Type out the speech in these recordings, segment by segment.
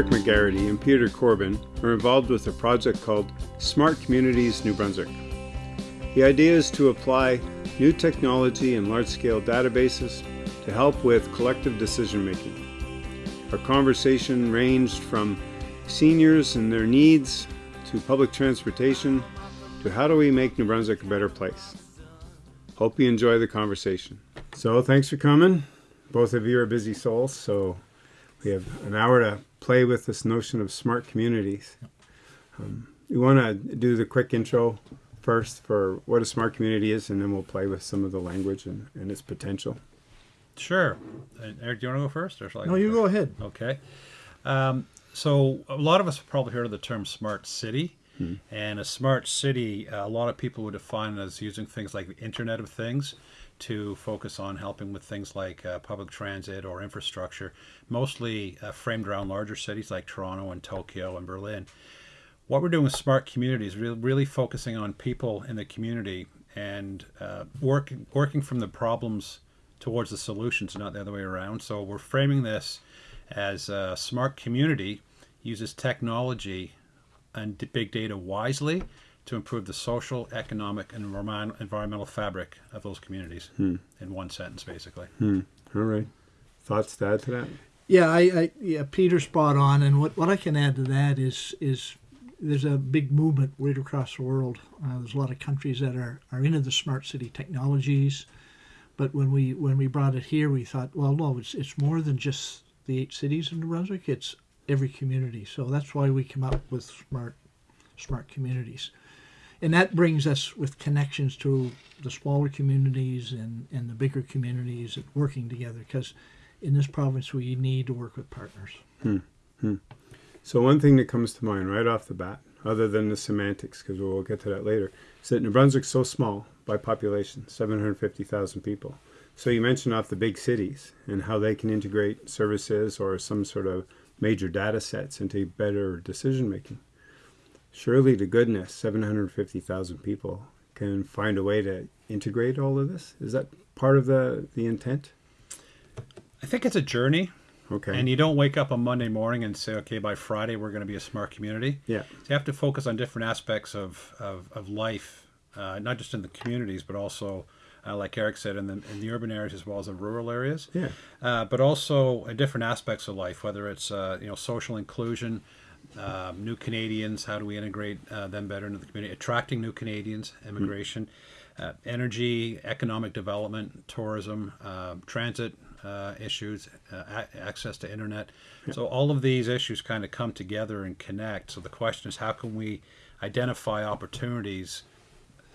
Eric Megarity and Peter Corbin are involved with a project called Smart Communities New Brunswick. The idea is to apply new technology and large-scale databases to help with collective decision making. Our conversation ranged from seniors and their needs to public transportation to how do we make New Brunswick a better place. Hope you enjoy the conversation. So thanks for coming. Both of you are busy souls, so we have an hour to play with this notion of smart communities. Um, you want to do the quick intro first for what a smart community is, and then we'll play with some of the language and, and its potential. Sure. Uh, Eric, do you want to go first, or shall I? No, you go ahead. Okay. Um, so a lot of us have probably heard of the term smart city. Hmm. And a smart city, uh, a lot of people would define it as using things like the Internet of Things to focus on helping with things like uh, public transit or infrastructure, mostly uh, framed around larger cities like Toronto and Tokyo and Berlin. What we're doing with smart communities, really, really focusing on people in the community and uh, working working from the problems towards the solutions, not the other way around. So we're framing this as a smart community uses technology and big data wisely to improve the social, economic, and environmental fabric of those communities. Hmm. In one sentence, basically. Hmm. All right. Thoughts to add to that? Yeah, I, I yeah, Peter spot on, and what, what I can add to that is is there's a big movement right across the world. Uh, there's a lot of countries that are, are into the smart city technologies, but when we when we brought it here, we thought, well, no, it's it's more than just the eight cities in New Brunswick. It's every community. So that's why we come up with smart smart communities. And that brings us with connections to the smaller communities and, and the bigger communities and working together because in this province we need to work with partners. Hmm. Hmm. So one thing that comes to mind right off the bat, other than the semantics, because we'll get to that later, is that New Brunswick's so small by population, 750,000 people. So you mentioned off the big cities and how they can integrate services or some sort of major data sets into better decision making. Surely to goodness, 750,000 people can find a way to integrate all of this. Is that part of the, the intent? I think it's a journey. Okay. And you don't wake up on Monday morning and say, okay, by Friday we're going to be a smart community. Yeah. So you have to focus on different aspects of, of, of life, uh, not just in the communities, but also uh, like Eric said, in the in the urban areas as well as the rural areas. Yeah. Uh, but also different aspects of life, whether it's uh, you know social inclusion, um, new Canadians, how do we integrate uh, them better into the community, attracting new Canadians, immigration, mm. energy, economic development, tourism, transit. issues, access to internet. Yeah. So all of these issues kind of come together and connect. So the question is, how can we identify opportunities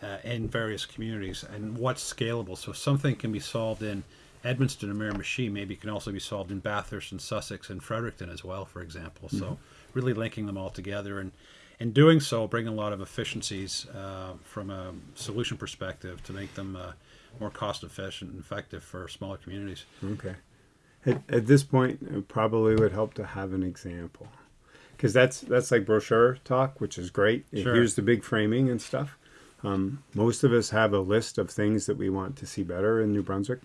uh, in various communities and what's scalable. So something can be solved in Edmundston or Miramichi, maybe can also be solved in Bathurst and Sussex and Fredericton as well, for example. Mm-hmm. So really linking them all together and in doing so, bring a lot of efficiencies uh, from a solution perspective to make them uh, more cost efficient and effective for smaller communities. Okay. At, at this point, it probably would help to have an example because that's that's like brochure talk, which is great. Sure. Here's the big framing and stuff. Um, most of us have a list of things that we want to see better in New Brunswick.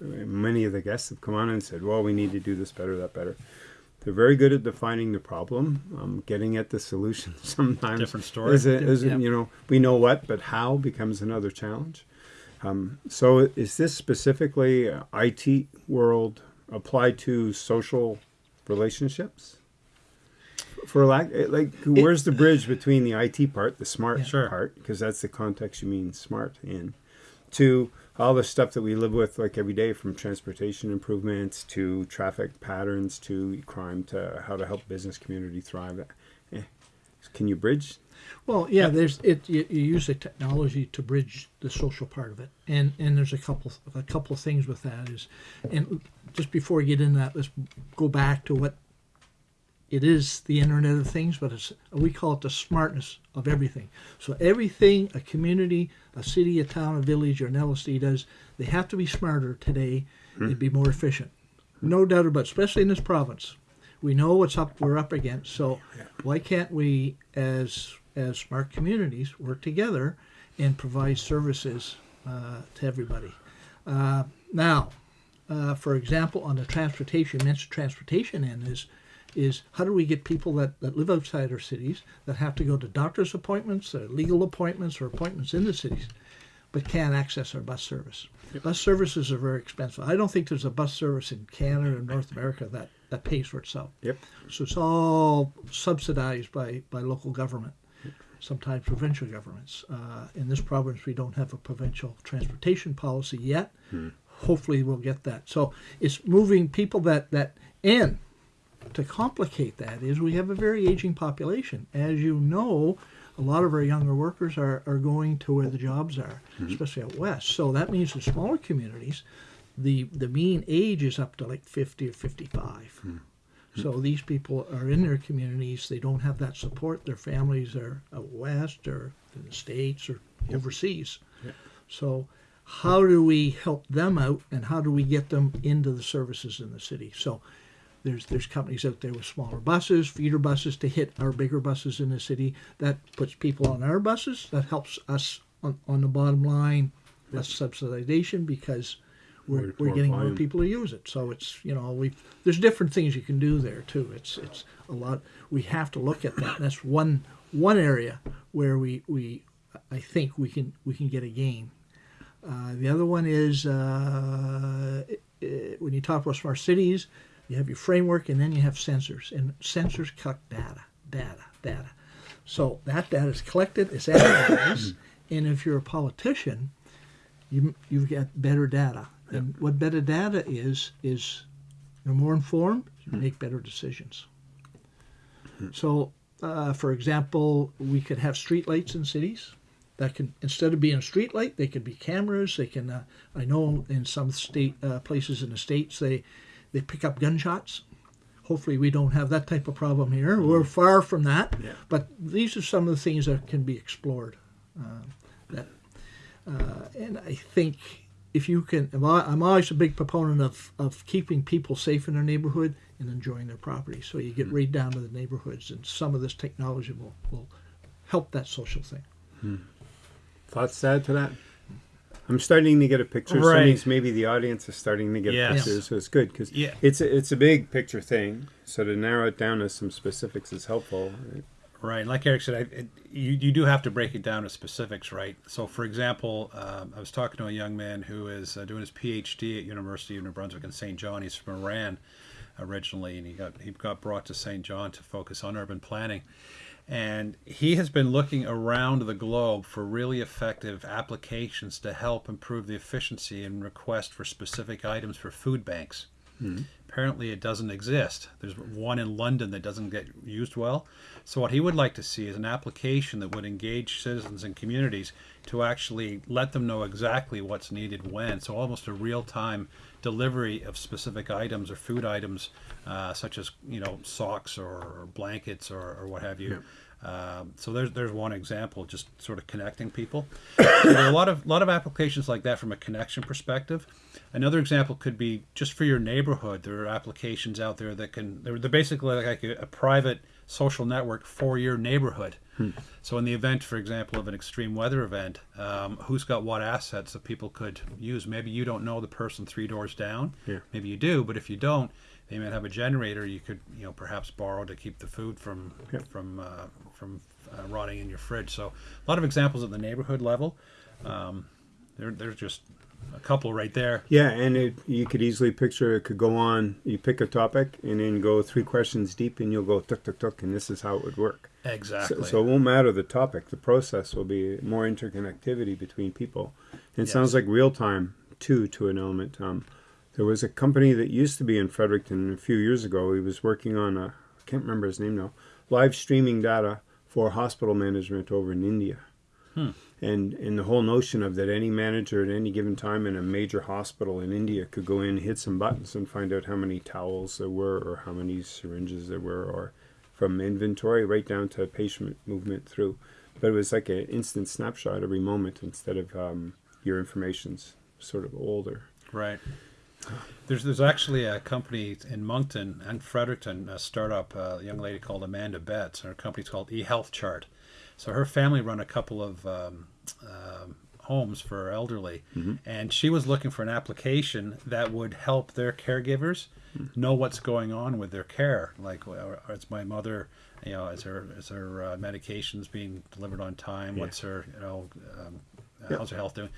Many of the guests have come on and said, well, we need to do this better, that better. They're very good at defining the problem, um, getting at the solution sometimes. Different story. Is it, is it, you know, we know what, but how becomes another challenge. Um, so is this specifically IT world applied to social relationships? for lack like where's the bridge between the IT part, the smart sure. part, because that's the context you mean smart in, to all the stuff that we live with like every day, from transportation improvements to traffic patterns to crime to how to help business community thrive. Eh. Can you bridge? Well, yeah, yep. there's it. You, you, use the technology to bridge the social part of it, and and there's a couple a couple of things with that is, and just before we get into that, let's go back to what it is the Internet of Things, but it's, we call it the smartness of everything. So everything a community, a city, a town, a village, or an LSD does, they have to be smarter today. Hmm. They'd be more efficient. No doubt about it, especially in this province. We know what's up we're up against. So why can't we, as as smart communities, work together and provide services uh, to everybody? Uh, now, uh, for example, on the transportation, mentioned transportation end is is how do we get people that, that live outside our cities that have to go to doctor's appointments, or legal appointments, or appointments in the cities, but can't access our bus service. Bus services are very expensive. I don't think there's a bus service in Canada or North America that, that pays for itself. Yep. So it's all subsidized by, by local government, sometimes provincial governments. Uh, in this province, we don't have a provincial transportation policy yet. Hopefully, we'll get that. So it's moving people that, that, and to complicate that is we have a very aging population. As you know, a lot of our younger workers are, are going to where the jobs are, mm-hmm. especially out west. So that means in smaller communities, the the mean age is up to like 50 or 55. Hmm. Hmm. So these people are in their communities. They don't have that support. Their families are out west or in the states or overseas. So how do we help them out, and how do we get them into the services in the city? So there's there's companies out there with smaller buses, feeder buses to hit our bigger buses in the city. That puts people on our buses. That helps us on, on the bottom line, less subsidization because we're, we're more getting more people to use it. So it's you know we there's different things you can do there too. It's it's a lot. We have to look at that. And that's one one area where we we I think we can we can get a gain. Uh, the other one is uh, i- i- when you talk about smart cities, you have your framework and then you have sensors, and sensors collect data, data, data. So that data is collected, it's analyzed, and if you're a politician, you you've got better data. And what better data is is you're more informed, you make better decisions. So, uh, for example, we could have streetlights in cities that can instead of being a street light, they could be cameras. They can. Uh, I know in some state uh, places in the states they they pick up gunshots. Hopefully, we don't have that type of problem here. We're far from that. Yeah. But these are some of the things that can be explored. Uh, that, uh, and I think if you can, I'm always a big proponent of, of keeping people safe in their neighborhood and enjoying their property. So you get right down to the neighborhoods, and some of this technology will, will help that social thing. Thoughts to add to that? I'm starting to get a picture. So Right. it means maybe the audience is starting to get Yes. pictures, so it's good because Yeah. it's a, it's a big picture thing. So to narrow it down to some specifics is helpful. Right, like Eric said, I, it, you you do have to break it down to specifics, right? So, for example, um, I was talking to a young man who is uh, doing his PhD at University of New Brunswick in St. John. He's from Iran originally, and he got he got brought to St. John to focus on urban planning. And he has been looking around the globe for really effective applications to help improve the efficiency and request for specific items for food banks. Apparently, it doesn't exist. There's one in London that doesn't get used well. So, what he would like to see is an application that would engage citizens and communities to actually let them know exactly what's needed when. So, almost a real time delivery of specific items or food items, uh, such as you know socks or, blankets or, or what have you. Um, so there's there's one example, just sort of connecting people. so there are a lot of lot of applications like that from a connection perspective. Another example could be just for your neighborhood. There are applications out there that can they're, they're basically like a, a private social network for your neighborhood. So in the event, for example, of an extreme weather event, um, who's got what assets that people could use? Maybe you don't know the person three doors down. Yeah. Maybe you do, but if you don't, they might have a generator you could, you know, perhaps borrow to keep the food from Yeah. from uh, from uh, rotting in your fridge. So a lot of examples at the neighborhood level. Um, there, there's just a couple right there. Yeah, and it, you could easily picture it could go on. You pick a topic and then go three questions deep, and you'll go tuk tuk tuk, and this is how it would work. Exactly. So, so it won't matter the topic. The process will be more interconnectivity between people. And it sounds like real time too, to an element. Um, there was a company that used to be in Fredericton a few years ago. He was working on a, I can't remember his name now, live streaming data for hospital management over in India. And and the whole notion of that any manager at any given time in a major hospital in India could go in, hit some buttons, and find out how many towels there were, or how many syringes there were, or from inventory right down to patient movement through. But it was like an instant snapshot every moment instead of um, your information's sort of older. Right. There's there's actually a company in Moncton and Fredericton, a startup, uh, a young lady called Amanda Betts, and her company's called eHealth Chart. So her family run a couple of um, um, homes for elderly, and she was looking for an application that would help their caregivers know what's going on with their care. Like, or is my mother, you know, is her is her uh, medications being delivered on time? What's her, you know, um, how's her health doing?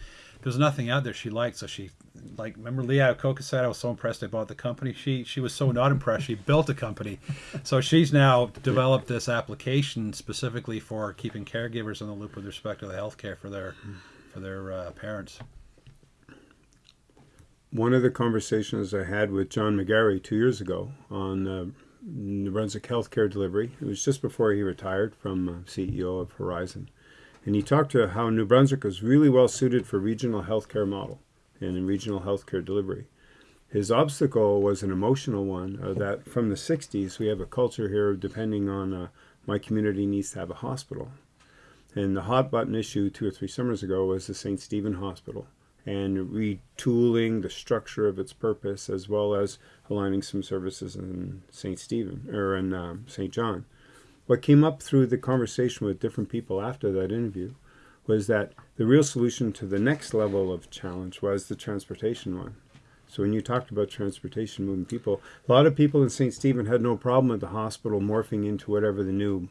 There's nothing out there she liked, so she like remember Lee Iacocca said I was so impressed I bought the company. She she was so not impressed she built a company. So she's now developed this application specifically for keeping caregivers in the loop with respect to the healthcare for their for their uh, parents. One of the conversations I had with John McGarry two years ago on uh, New Brunswick healthcare delivery, it was just before he retired from uh, CEO of Horizon. And he talked to how New Brunswick was really well suited for regional healthcare model and in regional healthcare delivery. His obstacle was an emotional one uh, that from the 60s we have a culture here of depending on uh, my community needs to have a hospital. And the hot button issue two or three summers ago was the St. Stephen Hospital and retooling the structure of its purpose as well as aligning some services in St. Stephen or in um, St. John. What came up through the conversation with different people after that interview was that the real solution to the next level of challenge was the transportation one. So when you talked about transportation moving people, a lot of people in St. Stephen had no problem with the hospital morphing into whatever the new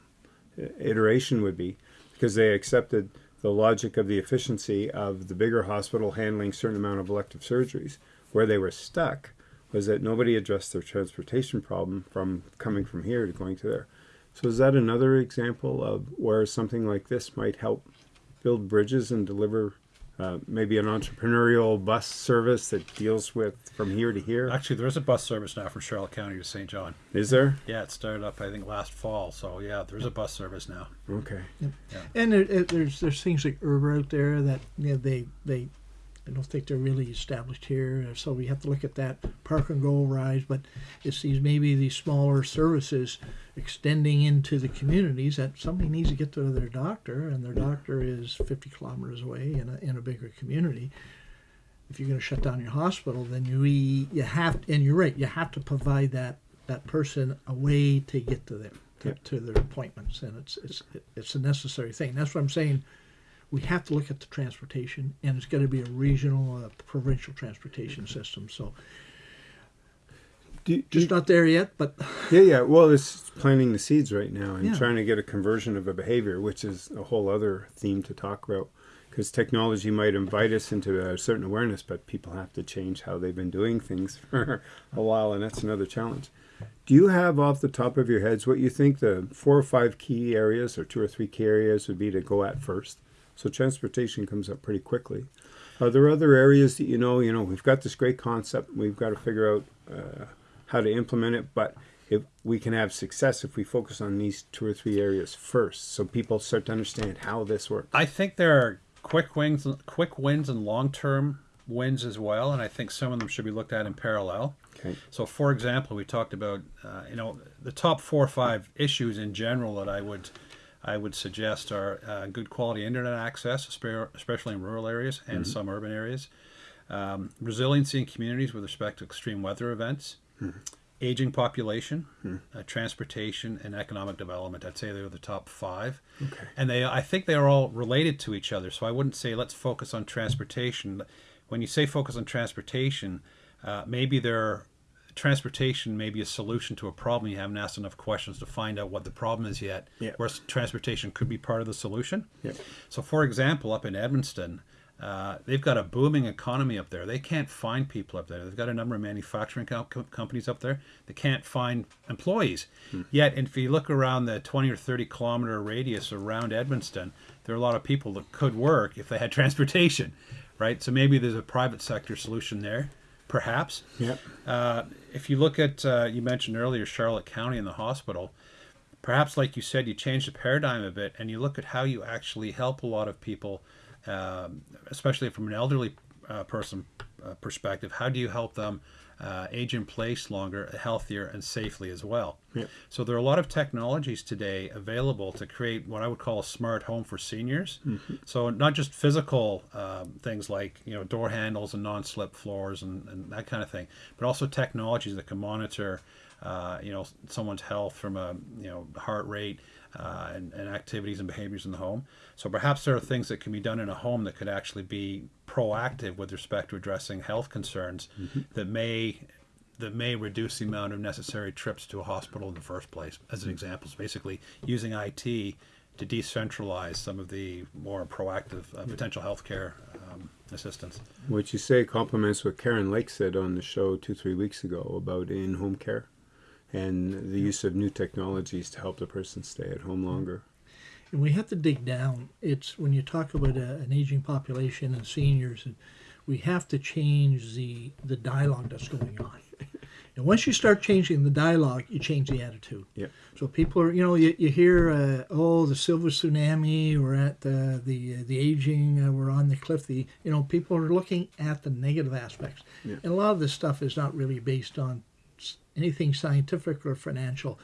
uh, iteration would be because they accepted the logic of the efficiency of the bigger hospital handling certain amount of elective surgeries. Where they were stuck was that nobody addressed their transportation problem from coming from here to going to there. So is that another example of where something like this might help build bridges and deliver uh, maybe an entrepreneurial bus service that deals with from here to here? Actually, there is a bus service now from Charlotte County to St. John. Is there? Yeah, it started up I think last fall. So yeah, there's a bus service now. Okay. And there, it- there's there's things like Uber out there that you know, they they I don't think they're really established here, so we have to look at that park and go rides. But it's these maybe these smaller services extending into the communities that somebody needs to get to their doctor, and their doctor is 50 kilometers away in a in a bigger community. If you're going to shut down your hospital, then you you have and you're right, you have to provide that that person a way to get to them to, Yep. to their appointments, and it's it's it's a necessary thing. That's what I'm saying. We have to look at the transportation, and it's going to be a regional, uh, provincial transportation system. So Just not there yet, but yeah, yeah. Well, it's planting the seeds right now and Yeah. trying to get a conversion of a behavior, which is a whole other theme to talk about. Because technology might invite us into a certain awareness, but people have to change how they've been doing things for a while, and that's another challenge. Do you have off the top of your heads what you think the four or five key areas or two or three key areas would be to go at first? So transportation comes up pretty quickly. Are there other areas that you know, you know, we've got this great concept, we've got to figure out uh, how to implement it, but if we can have success if we focus on these two or three areas first, so people start to understand how this works. I think there are quick wins, quick wins, and long-term wins as well, and I think some of them should be looked at in parallel. Okay. So, for example, we talked about uh, you know the top four or five issues in general that I would I would suggest are uh, good quality internet access, especially in rural areas and some urban areas, um, resiliency in communities with respect to extreme weather events, aging population, uh, transportation, and economic development. I'd say they're the top five, Okay. and they I think they are all related to each other. So I wouldn't say let's focus on transportation. When you say focus on transportation, uh, maybe there are transportation may be a solution to a problem. You haven't asked enough questions to find out what the problem is yet. Yeah. Whereas transportation could be part of the solution. Yeah. So, for example, up in Edmonton, uh, they've got a booming economy up there. They can't find people up there. They've got a number of manufacturing co- co- companies up there. They can't find employees. Yet, if you look around the 20 or 30 kilometer radius around Edmonton, there are a lot of people that could work if they had transportation, right? So maybe there's a private sector solution there, perhaps. Yep. Uh, if you look at, uh, you mentioned earlier Charlotte County and the hospital, perhaps like you said, you change the paradigm a bit and you look at how you actually help a lot of people, um, especially from an elderly uh, person uh, perspective. How do you help them uh, age in place longer, healthier, and safely as well? Yep. So there are a lot of technologies today available to create what I would call a smart home for seniors. So not just physical um, things like you know door handles and non-slip floors and, and that kind of thing, but also technologies that can monitor uh, you know someone's health from a you know heart rate, uh, and, and activities and behaviors in the home. So perhaps there are things that can be done in a home that could actually be proactive with respect to addressing health concerns that may that may reduce the amount of necessary trips to a hospital in the first place. As an example, is basically using IT to decentralize some of the more proactive uh, potential healthcare um, assistance. What you say complements what Karen Lake said on the show two, three weeks ago about in home care and the use of new technologies to help the person stay at home longer. And we have to dig down. It's when you talk about a, an aging population and seniors, and we have to change the the dialogue that's going on. and once you start changing the dialogue, you change the attitude. Yeah. So people are, you know, you, you hear, uh, oh, the silver tsunami, we're at the the the aging, uh, we're on the cliff. The you know, people are looking at the negative aspects, Yeah. and a lot of this stuff is not really based on anything scientific or financial.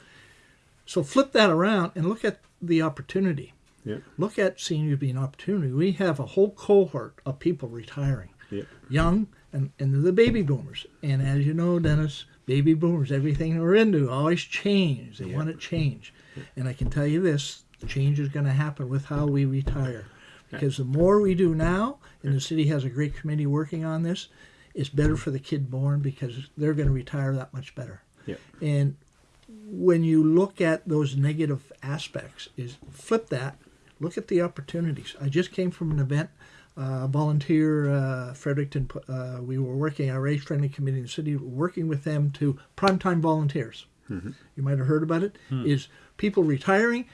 So flip that around and look at the opportunity. Yeah. Look at seniors being an opportunity. We have a whole cohort of people retiring, Yeah. young, and, and the baby boomers. And as you know, Dennis, baby boomers, everything they're into always change. They Yeah. want to change. And I can tell you this change is going to happen with how we retire. Because the more we do now, and the city has a great committee working on this, it's better for the kid born because they're going to retire that much better. Yeah. And when you look at those negative aspects, is flip that, look at the opportunities. I just came from an event, uh, volunteer uh, Fredericton. Uh, we were working our age friendly committee in the city, working with them to primetime volunteers. You might have heard about it. Is people retiring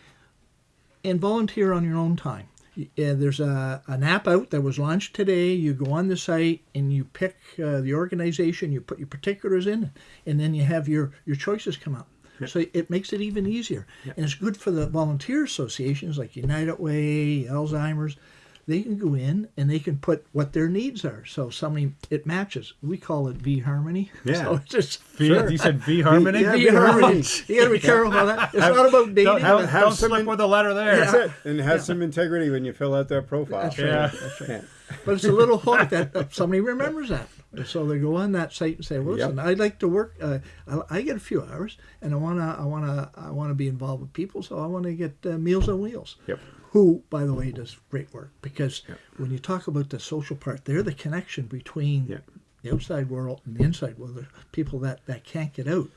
and volunteer on your own time. Y- Uh, there's a, an app out that was launched today. You go on the site and you pick uh, the organization, you put your particulars in, and then you have your, your choices come up. So it makes it even easier. And it's good for the volunteer associations like United Way, Alzheimer's. They can go in and they can put what their needs are. So somebody, it matches. We call it V Harmony. Yeah. So it's just V, Sure. You said V Harmony? Yeah, V V Harmony. Harmony. You got to be careful about that. It's not about dating. Don't, have- but- have don't some slip in- with a letter there. That's it. And have some integrity when you fill out that profile. That's right. Yeah. That's right. Yeah. But it's a little hook that, that somebody remembers that. So they go on that site and say, "Well, listen, Yep. I'd like to work. Uh, I, I get a few hours, and I wanna, I wanna, I wanna be involved with people. So I want to get uh, Meals on Wheels. Yep. Who, by the way, does great work because Yep. when you talk about the social part, they're the connection between Yep. the outside world and the inside world. The people that that can't get out,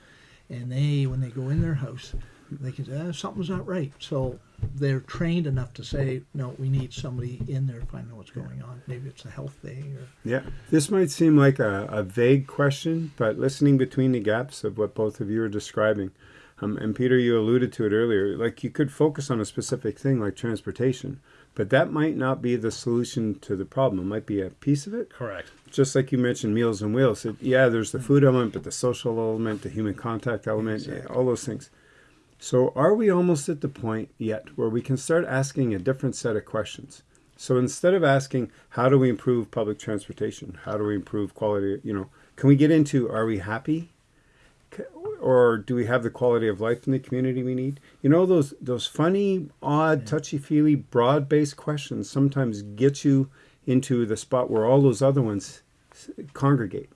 and they when they go in their house, they can say ah, something's not right. So they're trained enough to say, no, we need somebody in there to find out what's going on. Maybe it's a health thing or Yeah, this might seem like a, a vague question, but listening between the gaps of what both of you are describing, um, and Peter, you alluded to it earlier, like you could focus on a specific thing like transportation, but that might not be the solution to the problem. It might be a piece of it. Correct. Just like you mentioned, Meals on Wheels. It, yeah, there's the food element, but the social element, the human contact element, yeah, all those things. So, are we almost at the point yet where we can start asking a different set of questions? So, instead of asking, how do we improve public transportation? How do we improve quality? You know, can we get into, are we happy? Or do we have the quality of life in the community we need? You know, those, those funny, odd, touchy feely, broad based questions sometimes get you into the spot where all those other ones congregate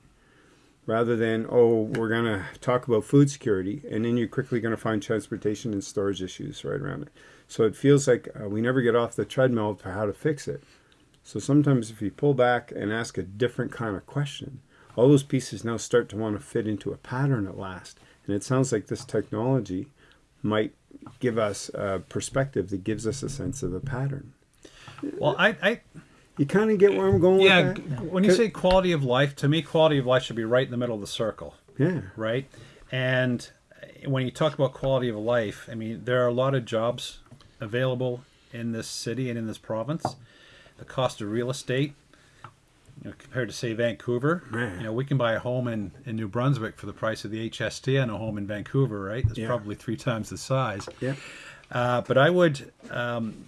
rather than oh we're going to talk about food security and then you're quickly going to find transportation and storage issues right around it. So it feels like uh, we never get off the treadmill for how to fix it. So sometimes if you pull back and ask a different kind of question all those pieces now start to want to fit into a pattern at last and it sounds like this technology might give us a perspective that gives us a sense of a pattern Well, I, I you kind of get where i'm going yeah, with g- that when you say quality of life, to me, quality of life should be right in the middle of the circle. yeah right? And when you talk about quality of life, I mean, there are a lot of jobs available in this city and in this province. The cost of real estate, you know, compared to say Vancouver, you know, we can buy a home in, in New Brunswick for the price of the HST on a home in Vancouver, right? It's Yeah. probably three times the size. yeah Uh, but I would, um,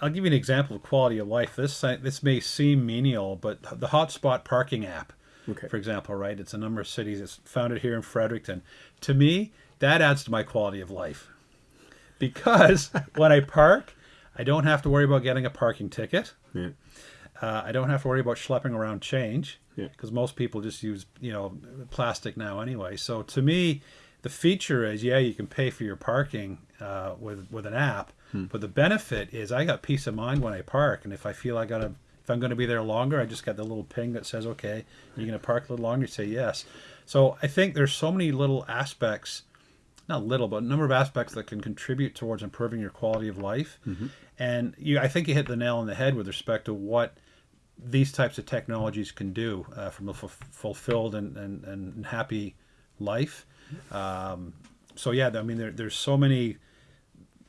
I'll give you an example of quality of life. This this may seem menial, but the Hotspot parking app, Okay. for example, right? It's a number of cities. It's founded here in Fredericton. To me, that adds to my quality of life because when I park, I don't have to worry about getting a parking ticket. yeah Uh, I don't have to worry about schlepping around change Yeah. because most people just use you know plastic now anyway. So to me, the feature is yeah you can pay for your parking uh, with with an app, but the benefit is I got peace of mind when I park, and if I feel I gotta if I'm going to be there longer, I just got the little ping that says okay, you're going to park a little longer. You say yes. So I think there's so many little aspects not little, but a number of aspects that can contribute towards improving your quality of life. And you, I think you hit the nail on the head with respect to what these types of technologies can do uh, from a f- fulfilled and, and, and happy life. Um, so yeah, I mean, there, there's so many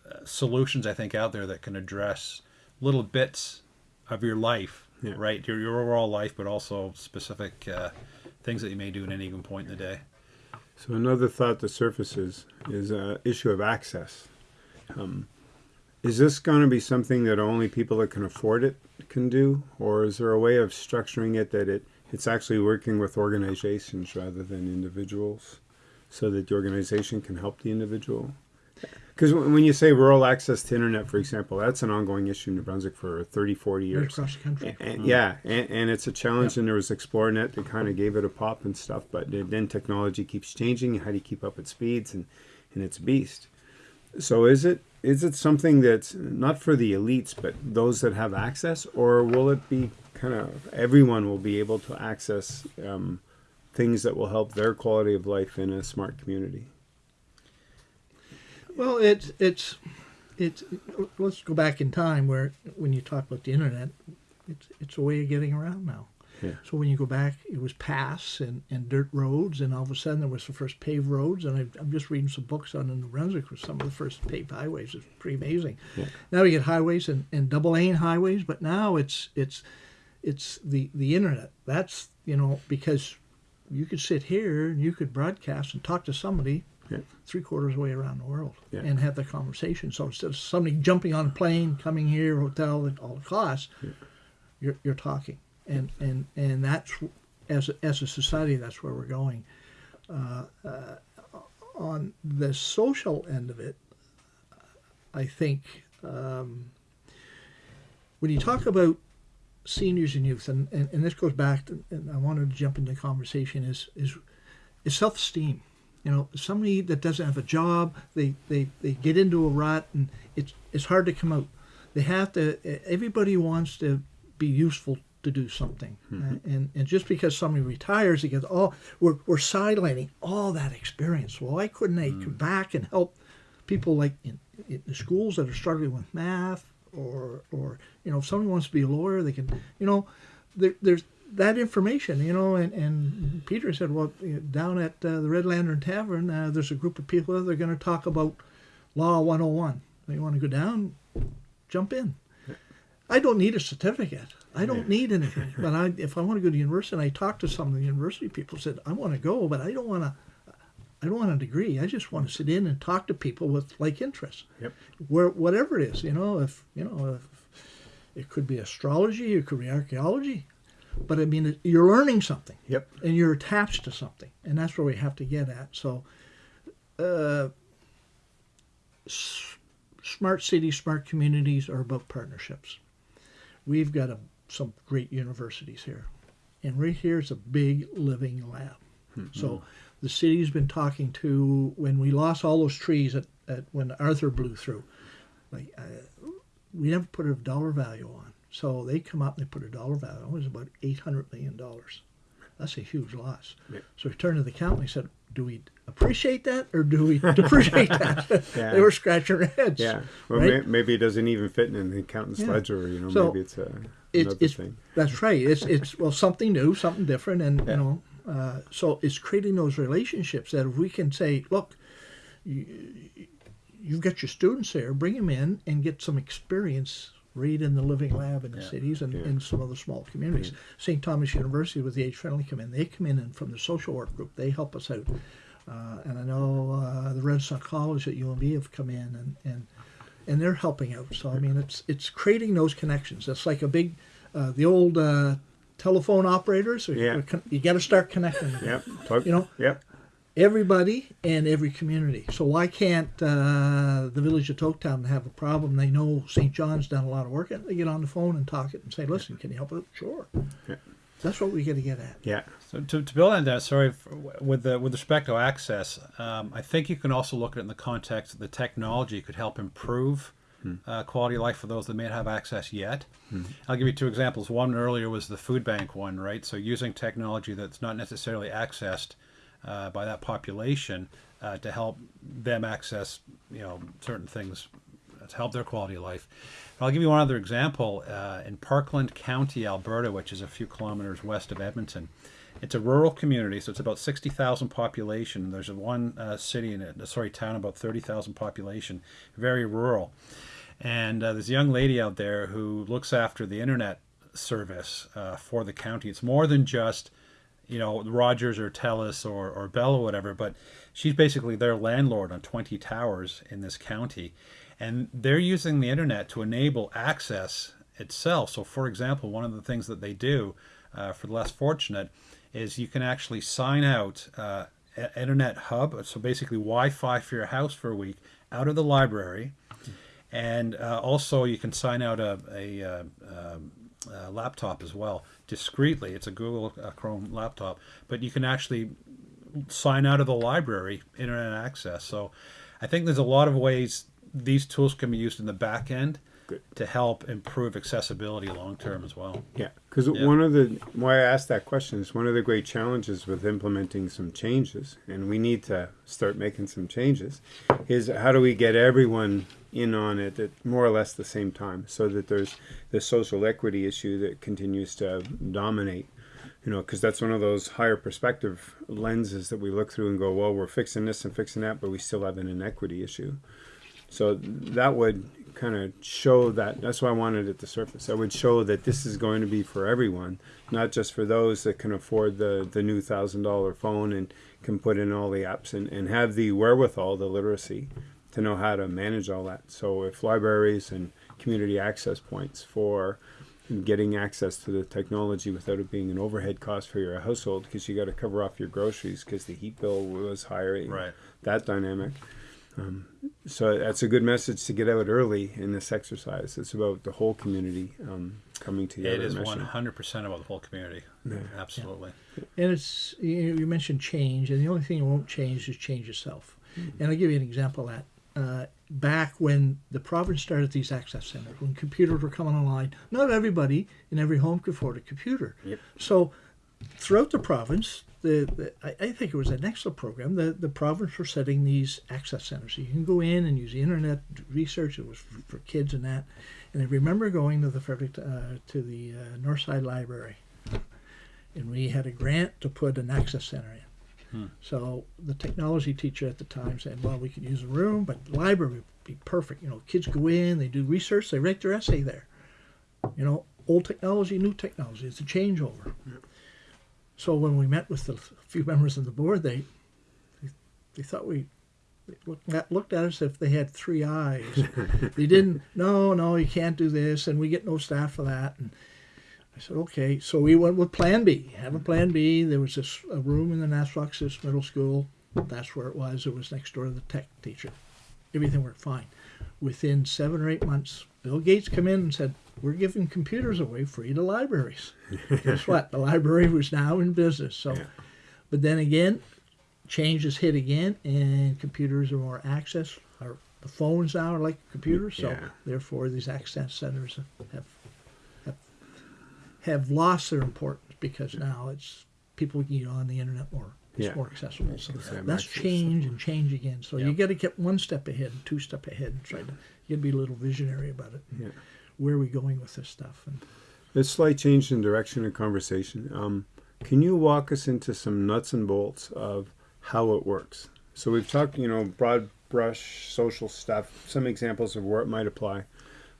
uh, solutions I think out there that can address little bits of your life, Yeah. right? Your, your overall life, but also specific uh, things that you may do at any given point in the day. So another thought that surfaces is a issue of access. Um, is this going to be something that only people that can afford it can do, or is there a way of structuring it that it it's actually working with organizations rather than individuals, so that the organization can help the individual? Because when you say rural access to internet, for example, that's an ongoing issue in New Brunswick for 30, 40 right years. across the country. And, yeah, and, and it's a challenge. And there was ExploreNet that kind of gave it a pop and stuff. But then- then technology keeps changing. How do you keep up with speeds? And and it's a beast. So is it is it something that's not for the elites, but those that have access, or will it be kind of everyone will be able to access um, things that will help their quality of life in a smart community? Well, it's it's it's. Let's go back in time where when you talk about the internet, it's it's a way of getting around now. Yeah. So when you go back, it was paths and, and dirt roads, and all of a sudden there was the first paved roads. And I, I'm just reading some books on the New Brunswick with some of the first paved highways. It's pretty amazing. Yeah. Now we get highways and, and double lane highways, but now it's it's it's the the internet. That's you know because you could sit here and you could broadcast and talk to somebody Yeah. three quarters of the way around the world Yeah. and have the conversation. So instead of somebody jumping on a plane, coming here, hotel all the costs, you're, you're talking. And, and, and that's, as a, as a society, that's where we're going. Uh, uh, on the social end of it, I think um, when you talk about seniors and youth, and, and, and this goes back to, and I wanted to jump into the conversation, is, is, is self esteem. You know, somebody that doesn't have a job, they, they, they get into a rut and it's, it's hard to come out. They have to, everybody wants to be useful to do something. Uh, and, and just because somebody retires, he goes, oh, we're, we're sidelining all that experience. Well, why couldn't they come back and help people like in, in the schools that are struggling with math or, or, you know, if somebody wants to be a lawyer, they can, you know, there, there's that information, you know, and, and Peter said, well, down at uh, the Red Lantern Tavern, uh, there's a group of people that are going to talk about Law 101. They want to go down, jump in. I don't need a certificate. I don't need anything. But I, if I want to go to university, and I talk to some of the university people, said I want to go, but I don't want to. I don't want a degree. I just want to sit in and talk to people with like interests. Yep. Where whatever it is, you know, if you know, if it could be astrology, it could be archaeology, but I mean, you're learning something Yep. and you're attached to something, and that's where we have to get at. So, uh, s- smart cities, smart communities are about partnerships. We've got a, some great universities here, and right here is a big living lab. So, the city's been talking to when we lost all those trees at, at when Arthur blew through. Like, uh, we never put a dollar value on. So they come up and they put a dollar value on. It was about eight hundred million dollars. That's a huge loss. Yeah. So he turned to the accountant and he said, "Do we appreciate that or do we depreciate that?" Yeah. they were scratching their heads. Yeah. Well, right? may, maybe it doesn't even fit in the accountant's Yeah. ledger. You know, So, maybe it's a It's, another it's thing. that's right. It's it's well something new, something different, and you know, uh, so it's creating those relationships that if we can say, look, you, you've got your students there, bring them in and get some experience right in the living lab in the Yeah. cities and in some of the small communities. St. Thomas University with the Age Friendly come in. They come in and from the social work group, they help us out. Uh, and I know uh, the Renaissance College at UNB have come in and, and and they're helping out. So I mean, it's it's creating those connections. It's like a big, uh, the old uh, telephone operators. Yeah. You got to start connecting. them. Yep. You know, Yep. Everybody and every community. So why can't uh, the village of Doaktown have a problem? They know St. John's done a lot of work. and They get on the phone and talk it and say, "Listen, can you help out?" Sure. Yeah. That's what we got to get at. Yeah. So to, to build on that, sorry, f- with the, with respect to access, um, I think you can also look at it in the context that the technology could help improve uh, quality of life for those that may not have access yet. I'll give you two examples. One earlier was the food bank one, right? So using technology that's not necessarily accessed uh, by that population uh, to help them access, you know, certain things to help their quality of life. I'll give you one other example. Uh, in Parkland County, Alberta, which is a few kilometers west of Edmonton, it's a rural community, so it's about 60,000 population. There's one uh, city in it, sorry, town about 30,000 population, very rural. And uh, there's a young lady out there who looks after the internet service uh, for the county. It's more than just, you know, Rogers or Telus or, or Bell or whatever, but she's basically their landlord on 20 towers in this county. And they're using the internet to enable access itself. So, for example, one of the things that they do uh, for the less fortunate is you can actually sign out uh, a- internet hub, so basically Wi-Fi for your house for a week out of the library, and uh, also you can sign out a, a, uh um, uh laptop as well discreetly. It's a Google uh, Chrome laptop, but you can actually sign out of the library internet access. So I think there's a lot of ways these tools can be used in the back end Good. to help improve accessibility long term as well. Yeah, because Yeah. one of the why I asked that question is one of the great challenges with implementing some changes, and we need to start making some changes. Is how do we get everyone in on it at more or less the same time, so that there's the social equity issue that continues to dominate. You know, because that's one of those higher perspective lenses that we look through and go, well, we're fixing this and fixing that, but we still have an inequity issue. So that would kind of show that. That's why I wanted at the surface. I would show that this is going to be for everyone, not just for those that can afford the the new thousand dollar phone and can put in all the apps and, and have the wherewithal, the literacy, to know how to manage all that. So if libraries and community access points for getting access to the technology without it being an overhead cost for your household because you got to cover off your groceries because the heat bill was higher Right. that dynamic um, so that's a good message to get out early in this exercise it's about the whole community um, coming together It is one hundred percent about the whole community. Absolutely. And it's you, you mentioned change, and the only thing that won't change is change itself. And I'll give you an example of that. Uh, back when the province started these access centers, when computers were coming online, not everybody in every home could afford a computer. Yep. So throughout the province, the, the I, I think it was an excellent program. The the province were setting these access centers. So you can go in and use the internet, research. It was for, for kids and that. And I remember going to the Frederick uh, to the uh, Northside Library, and we had a grant to put an access center in. So the technology teacher at the time said, "Well, we could use a room, but the library would be perfect. You know, kids go in, they do research, they write their essay there. You know, old technology, new technology. It's a changeover." So when we met with the few members of the board, they they, they thought we they looked at, looked at us if they had three eyes. they didn't. No, no, you can't do this, and we get no staff for that. And I said, okay. So we went with Plan B. Have a Plan B. There was this a room in the Nashwaaksis Middle School. That's where it was. It was next door to the tech teacher. Everything worked fine. Within seven or eight months, Bill Gates came in and said, "We're giving computers away free to libraries." Guess what? The library was now in business. So, Yeah. but then again, changes hit again, and computers are more access. Our the phones now are like computers. So Yeah. therefore, these access centers have have have lost their importance because now it's people can get on the internet more. It's Yeah. more accessible. So Because they have that's change and change again. So you Yep. got to get one step ahead, two step ahead, and try to you got to be a little visionary about it. Yeah. Where are we going with this stuff? And a slight change in direction of conversation. Um, can you walk us into some nuts and bolts of how it works? So we've talked you know broad brush social stuff some examples of where it might apply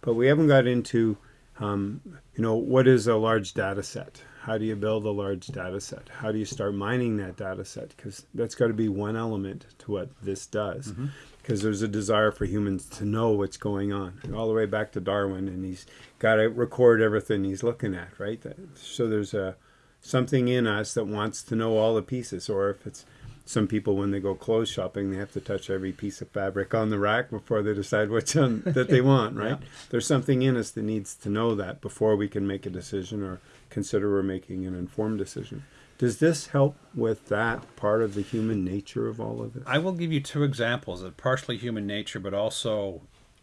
but we haven't got into um, you know what is a large data set? How do you build a large data set? How do you start mining that data set? Because that's got to be one element to what this does because there's a desire for humans to know what's going on. All the way back to darwin and he's got to record everything he's looking at right? So there's a something in us that wants to know all the pieces or if it's some people when they go clothes shopping they have to touch every piece of fabric on the rack before they decide what's one that they want right? There's something in us that needs to know that before we can make a decision or consider we're making an informed decision does this help with that part of the human nature of all of this I will give you two examples of partially human nature, but also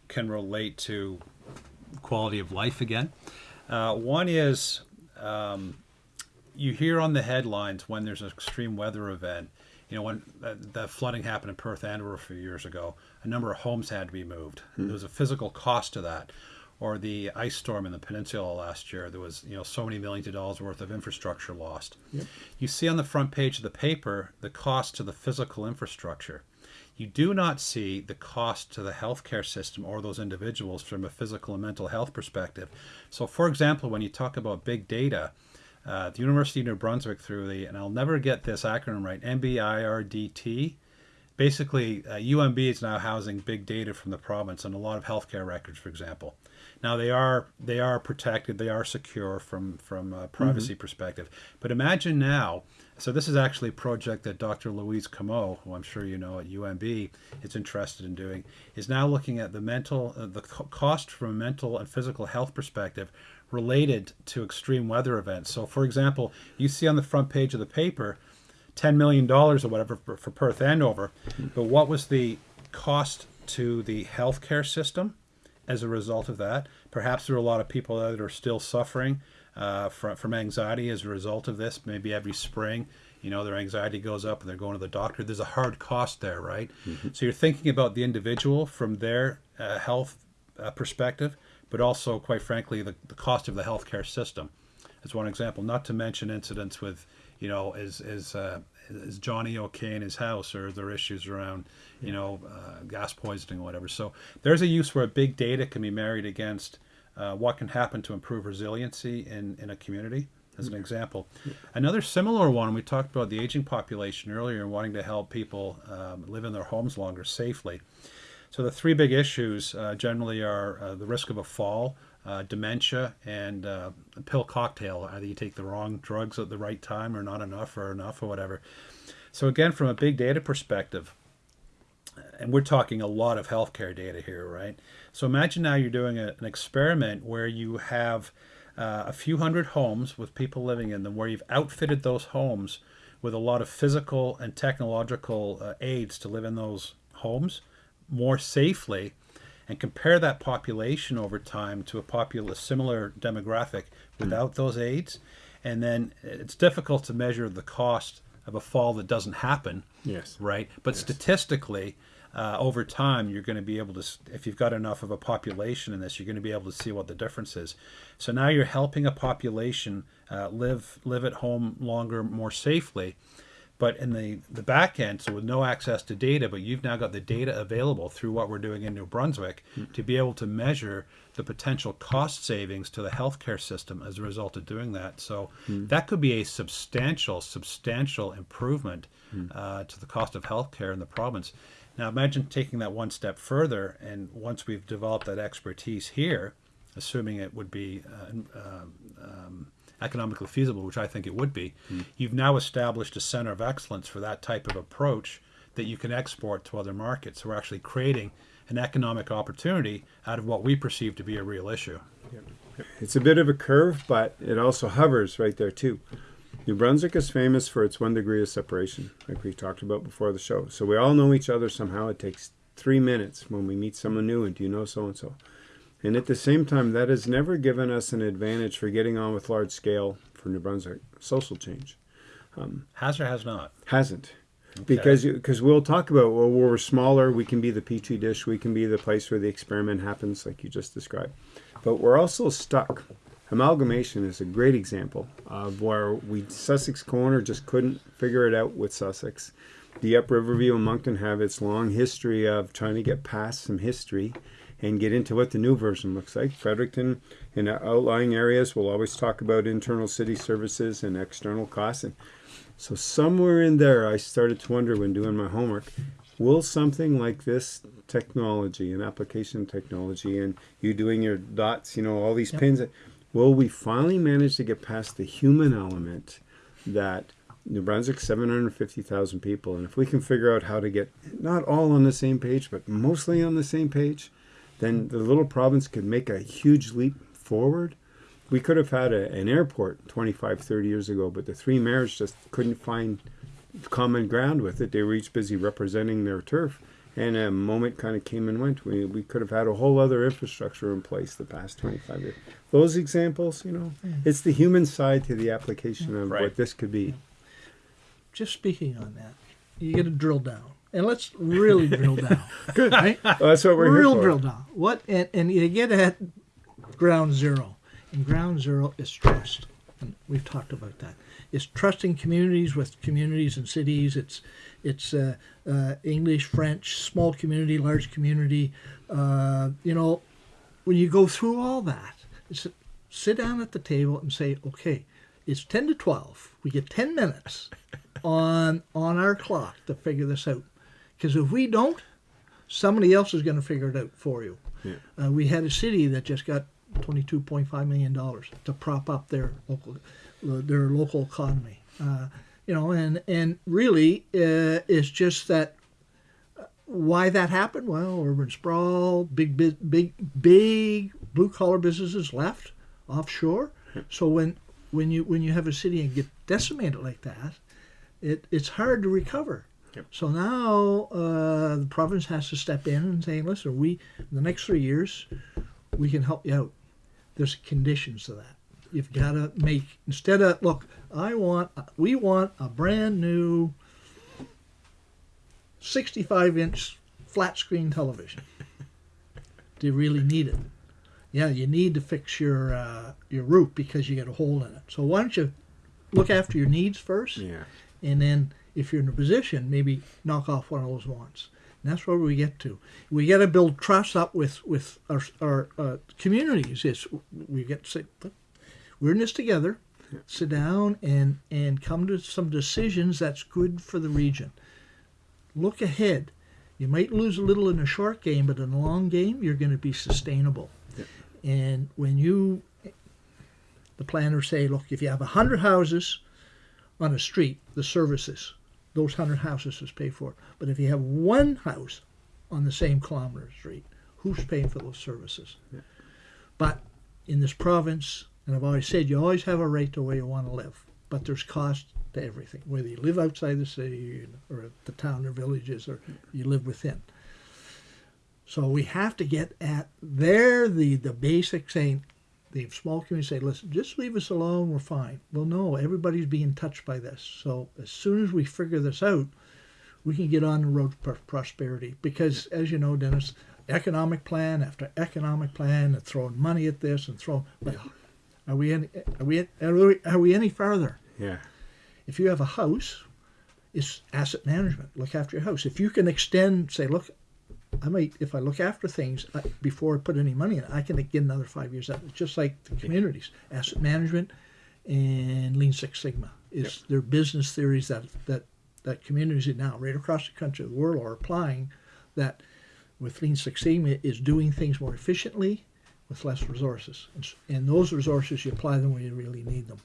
can relate to quality of life again. Uh, one is um, you hear on the headlines when there's an extreme weather event. You know, when that, that flooding happened in Perth Andover a few years ago, a number of homes had to be moved. There was a physical cost to that. Or the ice storm in the peninsula last year, there was you know so many millions of dollars worth of infrastructure lost. You see on the front page of the paper the cost to the physical infrastructure. You do not see the cost to the healthcare system or those individuals from a physical and mental health perspective. So, for example, when you talk about big data, uh, the University of New Brunswick, through the, and I'll never get this acronym right, NB-IRDT, basically uh, UNB is now housing big data from the province and a lot of healthcare records, for example. Now they are they are protected, they are secure from from a privacy perspective. But imagine now, so this is actually a project that Dr. Louise Comeau, who I'm sure you know at UNB, is interested in doing, is now looking at the mental uh, the co- cost from a mental and physical health perspective related to extreme weather events. So, for example, you see on the front page of the paper ten million dollars or whatever for, for Perth Andover, but what was the cost to the healthcare system as a result of that? Perhaps there are a lot of people that are still suffering uh, from from anxiety as a result of this. Maybe every spring, you know, their anxiety goes up and they're going to the doctor. There's a hard cost there, right? So you're thinking about the individual from their uh, health uh, perspective, but also, quite frankly, the, the cost of the healthcare system. As one example, not to mention incidents with, you know, is is uh, is Johnny okay in his house, or are there issues around, you know, uh, gas poisoning or whatever. So there's a use where big data can be married against uh, what can happen to improve resiliency in in a community. As an example, another similar one we talked about the aging population earlier and wanting to help people um, live in their homes longer safely. So the three big issues uh, generally are uh, the risk of a fall, uh, dementia, and uh, pill cocktail. Either you take the wrong drugs at the right time, or not enough, or enough, or whatever. So again, from a big data perspective, and we're talking a lot of healthcare data here, right? So imagine now you're doing a, an experiment where you have uh, a few hundred homes with people living in them, where you've outfitted those homes with a lot of physical and technological uh, aids to live in those homes more safely and compare that population over time to a populace similar demographic without those aids. And then it's difficult to measure the cost of a fall that doesn't happen yes. right? But statistically uh, over time you're going to be able to if you've got enough of a population in this you're going to be able to see what the difference is. So now you're helping a population uh, live live at home longer more safely but in the, the back end, so with no access to data, but you've now got the data available through what we're doing in New Brunswick to be able to measure the potential cost savings to the healthcare system as a result of doing that. So that could be a substantial, substantial improvement uh, to the cost of healthcare in the province. Now imagine taking that one step further, and once we've developed that expertise here, assuming it would be uh, um, um, economically feasible, which I think it would be, hmm. you've now established a center of excellence for that type of approach that you can export to other markets. So we're actually creating an economic opportunity out of what we perceive to be a real issue. It's a bit of a curve, but it also hovers right there too. New Brunswick is famous for its one degree of separation, like we talked about before the show. So we all know each other somehow. It takes three minutes when we meet someone new, and do you know so and so? And at the same time, that has never given us an advantage for getting on with large scale for New Brunswick social change. Um, has or has not? Hasn't. Because because we'll talk about well we're smaller we can be the petri dish we can be the place where the experiment happens like you just described, but we're also stuck. Amalgamation is a great example of where we Sussex Corner just couldn't figure it out with Sussex. The Up Riverview and Moncton have its long history of trying to get past some history and get into what the new version looks like. Fredericton in outlying areas will always talk about internal city services and external costs. And so somewhere in there, I started to wonder when doing my homework, will something like this technology and application technology and you doing your dots, you know, all these pins, will we finally manage to get past the human element that New Brunswick, 750,000 people. And if we can figure out how to get not all on the same page, but mostly on the same page, then the little province could make a huge leap forward. We could have had a, an airport 25, 30 years ago, but the three mayors just couldn't find common ground with it. They were each busy representing their turf. And a moment kind of came and went. We, we could have had a whole other infrastructure in place the past 25 years. Those examples, you know, it's the human side to the application of Right. what this could be. Just speaking on that, you get to drill down, and let's really drill down. Good. Right? Well, that's what we're Real here for. drill down. What and, and you get at ground zero. And ground zero is trust. And we've talked about that. It's trusting communities with communities and cities. It's it's uh, uh, English, French, small community, large community. Uh, you know, when you go through all that, it's sit down at the table and say, okay, it's ten to twelve. We get ten minutes on on our clock to figure this out. Because if we don't, somebody else is going to figure it out for you. Yeah. Uh, we had a city that just got twenty-two point five million dollars to prop up their local their local economy. Uh, you know, and and really, uh, it's just that uh, why that happened. Well, urban sprawl, big big big big blue collar businesses left offshore. So when when you when you have a city and get decimated like that, it it's hard to recover. Yep. So now uh, the province has to step in and say, listen, we in the next three years, we can help you out. There's conditions to that. You've got to make instead of look. I want we want a brand new 65 inch flat screen television. Do you really need it? Yeah, you need to fix your uh, your roof because you got a hole in it. So why don't you look after your needs first? Yeah. and then if you're in a position, maybe knock off one of those wants. And that's where we get to. We got to build trust up with with our our uh, communities. Is we get to say, we're in this together. Sit down and and come to some decisions that's good for the region. Look ahead. You might lose a little in a short game, but in the long game, you're going to be sustainable. And when you, the planners say, look, if you have a hundred houses on a street, the services, those hundred houses is paid for. But if you have one house on the same kilometer street, who's paying for those services? But in this province, and I've always said, you always have a right to where you want to live, but there's cost to everything, whether you live outside the city or the town or villages or you live within. So we have to get at there the the basic saying the small community say, listen, just leave us alone, we're fine. Well, no, everybody's being touched by this. So as soon as we figure this out, we can get on the road to prosperity. Because as you know, Dennis, economic plan after economic plan, and throwing money at this and throwing, but are we any, are we are we, are we any farther? Yeah. If you have a house, it's asset management. Look after your house. If you can extend, say, look, I might, if I look after things I, before I put any money in, I can get another five years out. It's just like the communities, asset management, and Lean Six Sigma. Is their business theories that that that communities now right across the country, of the world are applying. That with Lean Six Sigma is doing things more efficiently with less resources, and, and those resources you apply them when you really need them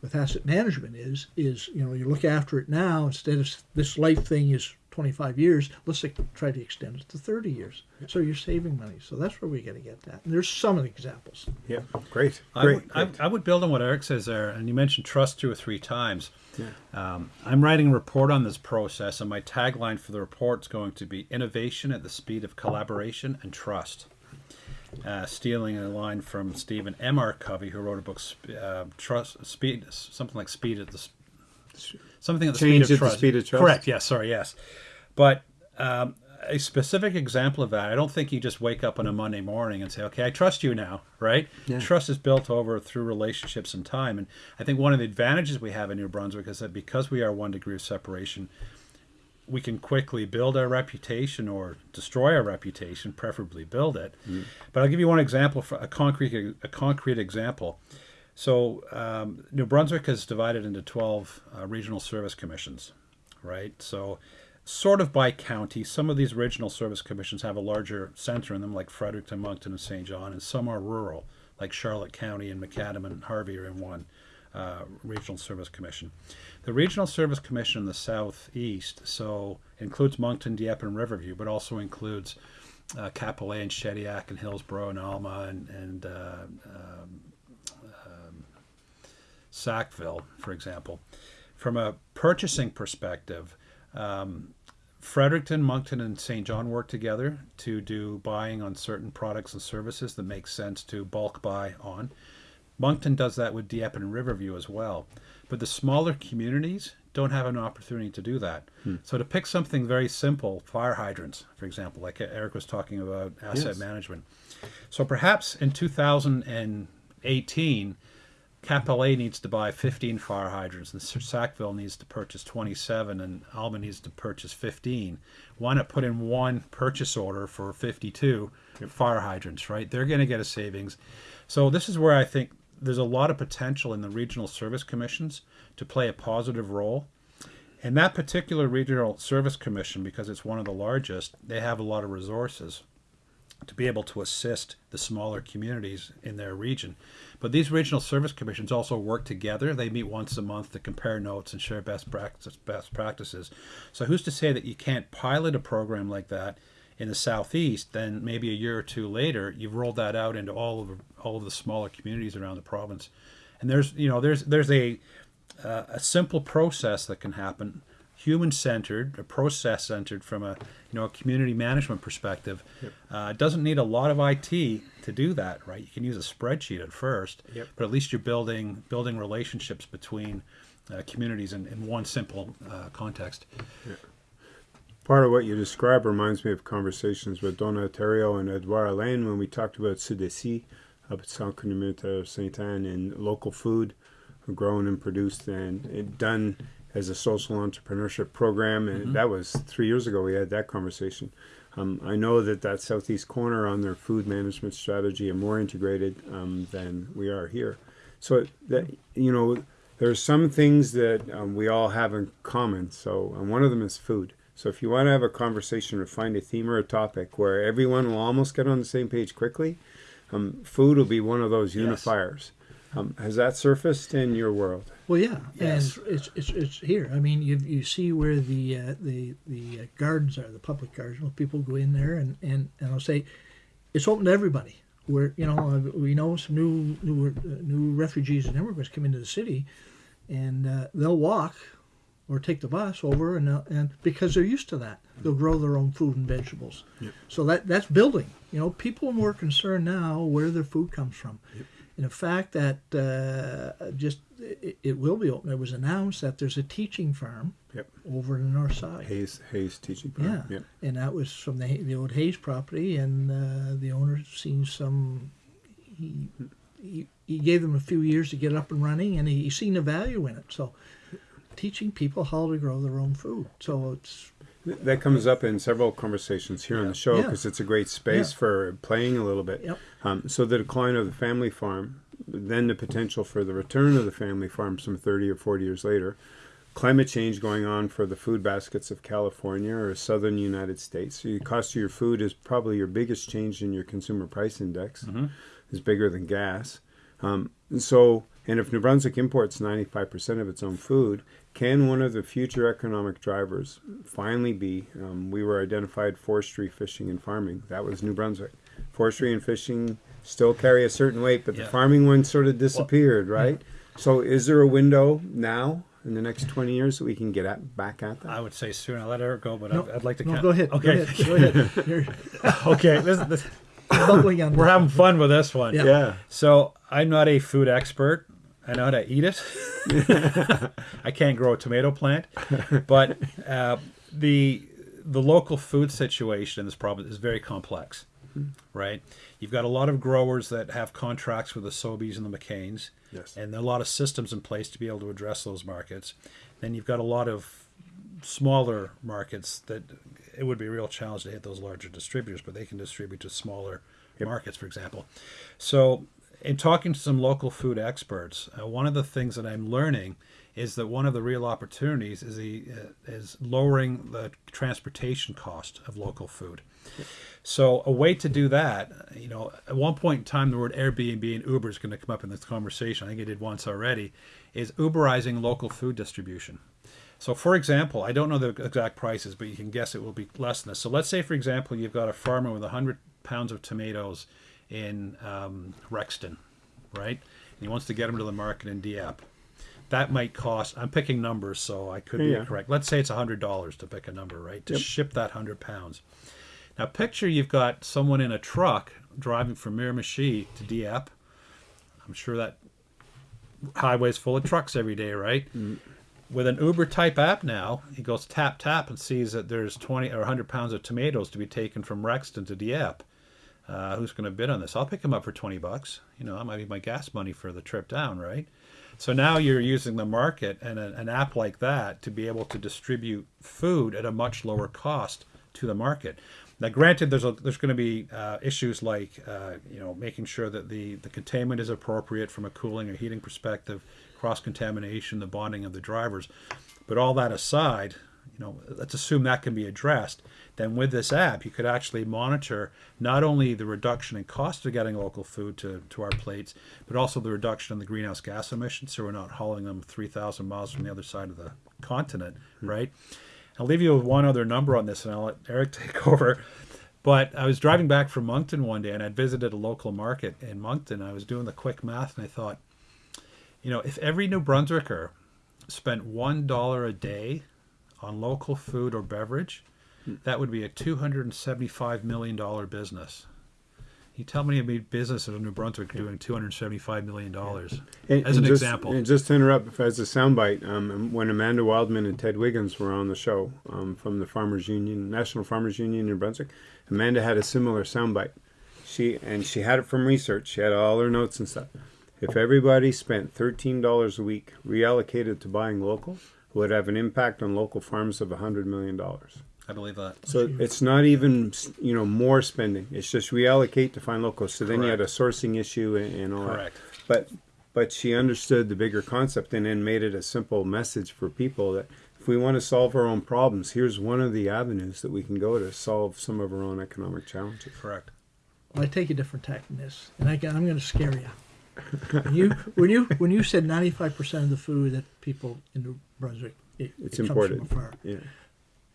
with asset management is is you know you look after it now instead of this life thing is 25 years let's like, try to extend it to 30 years so you're saving money so that's where we got to get that and there's some examples Yeah. Great. I Great. would, I, great. I would build on what Eric says there, and you mentioned trust two or three times. Yeah. Um, I'm writing a report on this process, and my tagline for the report is going to be innovation at the speed of collaboration and trust. Uh, stealing a line from Stephen M. R. Covey, who wrote a book, uh, Trust, Speed, something like Speed at the, Sp- something at the Change speed at of the trust. speed of trust. Correct. Yes. Sorry. Yes. But um, a specific example of that, I don't think you just wake up on a Monday morning and say, "Okay, I trust you now." Right? Yeah. Trust is built over through relationships and time, and I think one of the advantages we have in New Brunswick is that because we are one degree of separation, we can quickly build our reputation or destroy our reputation, preferably build it. But I'll give you one example, for a concrete a concrete example. So um, New Brunswick is divided into 12 uh, regional service commissions, right? So sort of by county. Some of these regional service commissions have a larger center in them, like Fredericton, Moncton, and St. John, and some are rural, like Charlotte County and McAdam and Harvey are in one. uh, Regional Service Commission. The Regional Service Commission in the southeast, so includes Moncton, Dieppe, and Riverview, but also includes uh, and Shediac and Hillsborough and Alma and, and uh, um, um, Sackville, for example. From a purchasing perspective, um, Fredericton, Moncton, and St. John work together to do buying on certain products and services that make sense to bulk buy on. Moncton does that with Dieppe and Riverview as well. But the smaller communities don't have an opportunity to do that. Hmm. So to pick something very simple, fire hydrants, for example, like Eric was talking about asset yes. management. So perhaps in 2018, Cap-Pelé needs to buy 15 fire hydrants, and Sackville needs to purchase 27, and Alma needs to purchase 15. Why not put in one purchase order for 52 fire hydrants, right? They're going to get a savings. So this is where I think there's a lot of potential in the regional service commissions to play a positive role. And that particular regional service commission, because it's one of the largest, they have a lot of resources to be able to assist the smaller communities in their region. But these regional service commissions also work together. They meet once a month to compare notes and share best practice, best practices. So who's to say that you can't pilot a program like that in the southeast? Then maybe a year or two later, you've rolled that out into all of all of the smaller communities around the province. And there's you know there's there's a uh, a simple process that can happen human centered, a process centered from a you know a community management perspective. Yep. Uh, doesn't need a lot of IT to do that, right? You can use a spreadsheet at first, yep. but at least you're building building relationships between uh, communities in, in one simple uh, context. Part of what you describe reminds me of conversations with Donna Terrio and Edouard Alain when we talked about Sudesi up at Centre Communautaire Saint Anne and local food grown and produced and done as a social entrepreneurship program, and mm -hmm. that was three years ago. We had that conversation. Um, I know that that southeast corner on their food management strategy are more integrated um, than we are here. So that you know, there are some things that um, we all have in common. So one of them is food. So if you want to have a conversation or find a theme or a topic where everyone will almost get on the same page quickly, um, food will be one of those unifiers. Yes. Um, has that surfaced in your world? Well, yeah, yes. and it's, it's, it's here. I mean, you, you see where the uh, the the uh, gardens are, the public gardens. Well, people go in there, and, and, and I'll say, it's open to everybody. Where you know uh, we know some new new uh, new refugees and immigrants come into the city, and uh, they'll walk or take the bus over, and and because they're used to that, they'll grow their own food and vegetables. Yep. So that that's building. You know, people are more concerned now where their food comes from. Yep. And the fact that uh, just it, it, will be open. It was announced that there's a teaching farm yep. over in the north side. Hayes Hayes teaching farm. Yeah, yep. and that was from the the old Hayes property, and uh, the owner seen some. He, he, he gave them a few years to get up and running, and he, he seen the value in it. So, teaching people how to grow their own food. So it's that comes up in several conversations here yeah. on the show because yeah. it's a great space yeah. for playing a little bit. Yep. Um, so the decline of the family farm, then the potential for the return of the family farm some 30 or 40 years later, climate change going on for the food baskets of California or southern United States. So the cost of your food is probably your biggest change in your consumer price index. Mm -hmm. is bigger than gas. Um, so, and if New Brunswick imports 95% of its own food, can one of the future economic drivers finally be, um, we were identified forestry, fishing, and farming. That was New Brunswick. Forestry and fishing still carry a certain weight, but yeah. the farming one sort of disappeared, well, right? Yeah. So is there a window now in the next 20 years that we can get at, back at that? I would say soon. I'll let Eric go, but no, I'd, I'd, like to... No, go ahead. Okay. Go ahead. Go ahead. okay. This, this, We're having fun with this one. Yeah. yeah. So I'm not a food expert. I know how to eat it. I can't grow a tomato plant, but uh, the the local food situation in this province is very complex, right? You've got a lot of growers that have contracts with the Sobeys and the McCains, yes, and there are a lot of systems in place to be able to address those markets. Then you've got a lot of smaller markets that it would be a real challenge to hit those larger distributors, but they can distribute to smaller yep. markets, for example. So in talking to some local food experts, uh, one of the things that I'm learning is that one of the real opportunities is the uh, is lowering the transportation cost of local food. So a way to do that, you know, at one point in time, the word Airbnb and Uber is going to come up in this conversation. I think it did once already. Is Uberizing local food distribution. So, for example, I don't know the exact prices, but you can guess it will be less than this. So, let's say, for example, you've got a farmer with 100 pounds of tomatoes in um, Rexton, right? And he wants to get them to the market in Dieppe. That might cost, I'm picking numbers, so I could be Yeah. incorrect. Let's say it's $100 to pick a number, right? To Yep. ship that 100 pounds. Now, picture you've got someone in a truck driving from Miramichi to Dieppe. I'm sure that highway's full of trucks every day, right? With an Uber type app now, he goes tap tap and sees that there's 20 or 100 pounds of tomatoes to be taken from Rexton to Dieppe. Uh, who's going to bid on this? I'll pick him up for 20 bucks. You know, that might be my gas money for the trip down, right? So now you're using the market and a, an app like that to be able to distribute food at a much lower cost to the market. Now, granted, there's a, there's going to be uh, issues like uh, you know making sure that the the containment is appropriate from a cooling or heating perspective, cross contamination, the bonding of the drivers. But all that aside, you know, let's assume that can be addressed. Then with this app, you could actually monitor not only the reduction in cost of getting local food to, to our plates, but also the reduction in the greenhouse gas emissions. So we're not hauling them 3,000 miles from the other side of the continent, hmm. right? I'll leave you with one other number on this, and I'll let Eric take over. But I was driving back from Moncton one day, and I'd visited a local market in Moncton. I was doing the quick math, and I thought, you know, if every New Brunswicker spent one dollar a day on local food or beverage, that would be a two hundred and seventy-five million dollar business. You tell me a business in New Brunswick doing two hundred seventy-five million dollars And- as an just, example. And just to interrupt, as a soundbite, um, when Amanda Wildman and Ted Wiggins were on the show um, from the Farmers Union, National Farmers Union in New Brunswick, Amanda had a similar soundbite. She and she had it from research. She had all her notes and stuff. If everybody spent thirteen dollars a week reallocated to buying local, it would have an impact on local farms of hundred million dollars. I believe that. So it's not even you know more spending. It's just reallocate to find locals. So then you had a sourcing issue and, and all Correct. that. But but she understood the bigger concept and then made it a simple message for people that if we want to solve our own problems, here's one of the avenues that we can go to solve some of our own economic challenges. Correct. Well, I take a different tack than this, and I, am going to scare you. When you when you when you said 95 percent of the food that people in New Brunswick it, It's it imported. comes from afar. Yeah.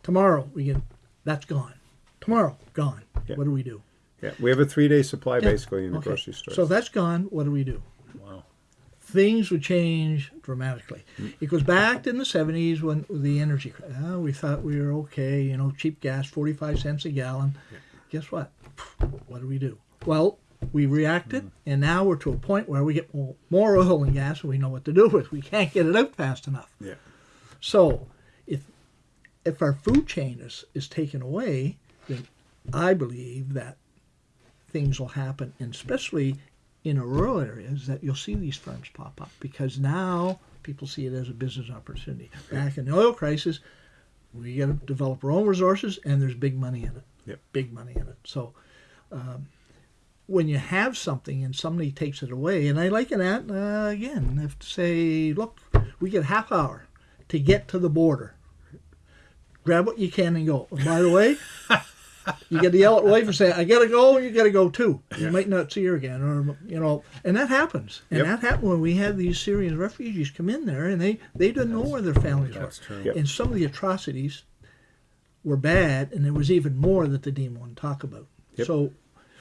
Tomorrow we get that's gone. Tomorrow gone. Yeah. What do we do? Yeah. We have a three day supply Yeah. basically in the Okay. grocery store. So that's gone. What do we do? Wow. Things would change dramatically. Mm. It goes back in the 70s when the energy. ah, we thought we were okay. You know, cheap gas, 45 cents a gallon. Guess what? What do we do? Well, we reacted, and now we're to a point where we get more, more oil and gas, and we know what to do with. We can't get it out fast enough. yeah. So, if our food chain is, is taken away, then I believe that things will happen, and especially in a rural areas, that you'll see these firms pop up because now people see it as a business opportunity. Back in the oil crisis, we got to develop our own resources, and there's big money in it. Yep. Big money in it. So. Um, when you have something and somebody takes it away, and I liken that uh, again, if to say, look, we get half hour to get to the border. Grab what you can and go. And by the way, you got to yell at wife and say, "I gotta go," and you gotta go too. You Yeah. might not see her again, or you know, and that happens. And Yep. that happened when we had these Syrian refugees come in there, and they they didn't know where their families That's were. true. Yep. And some of the atrocities were bad, and there was even more that they didn't want to talk about. Yep. So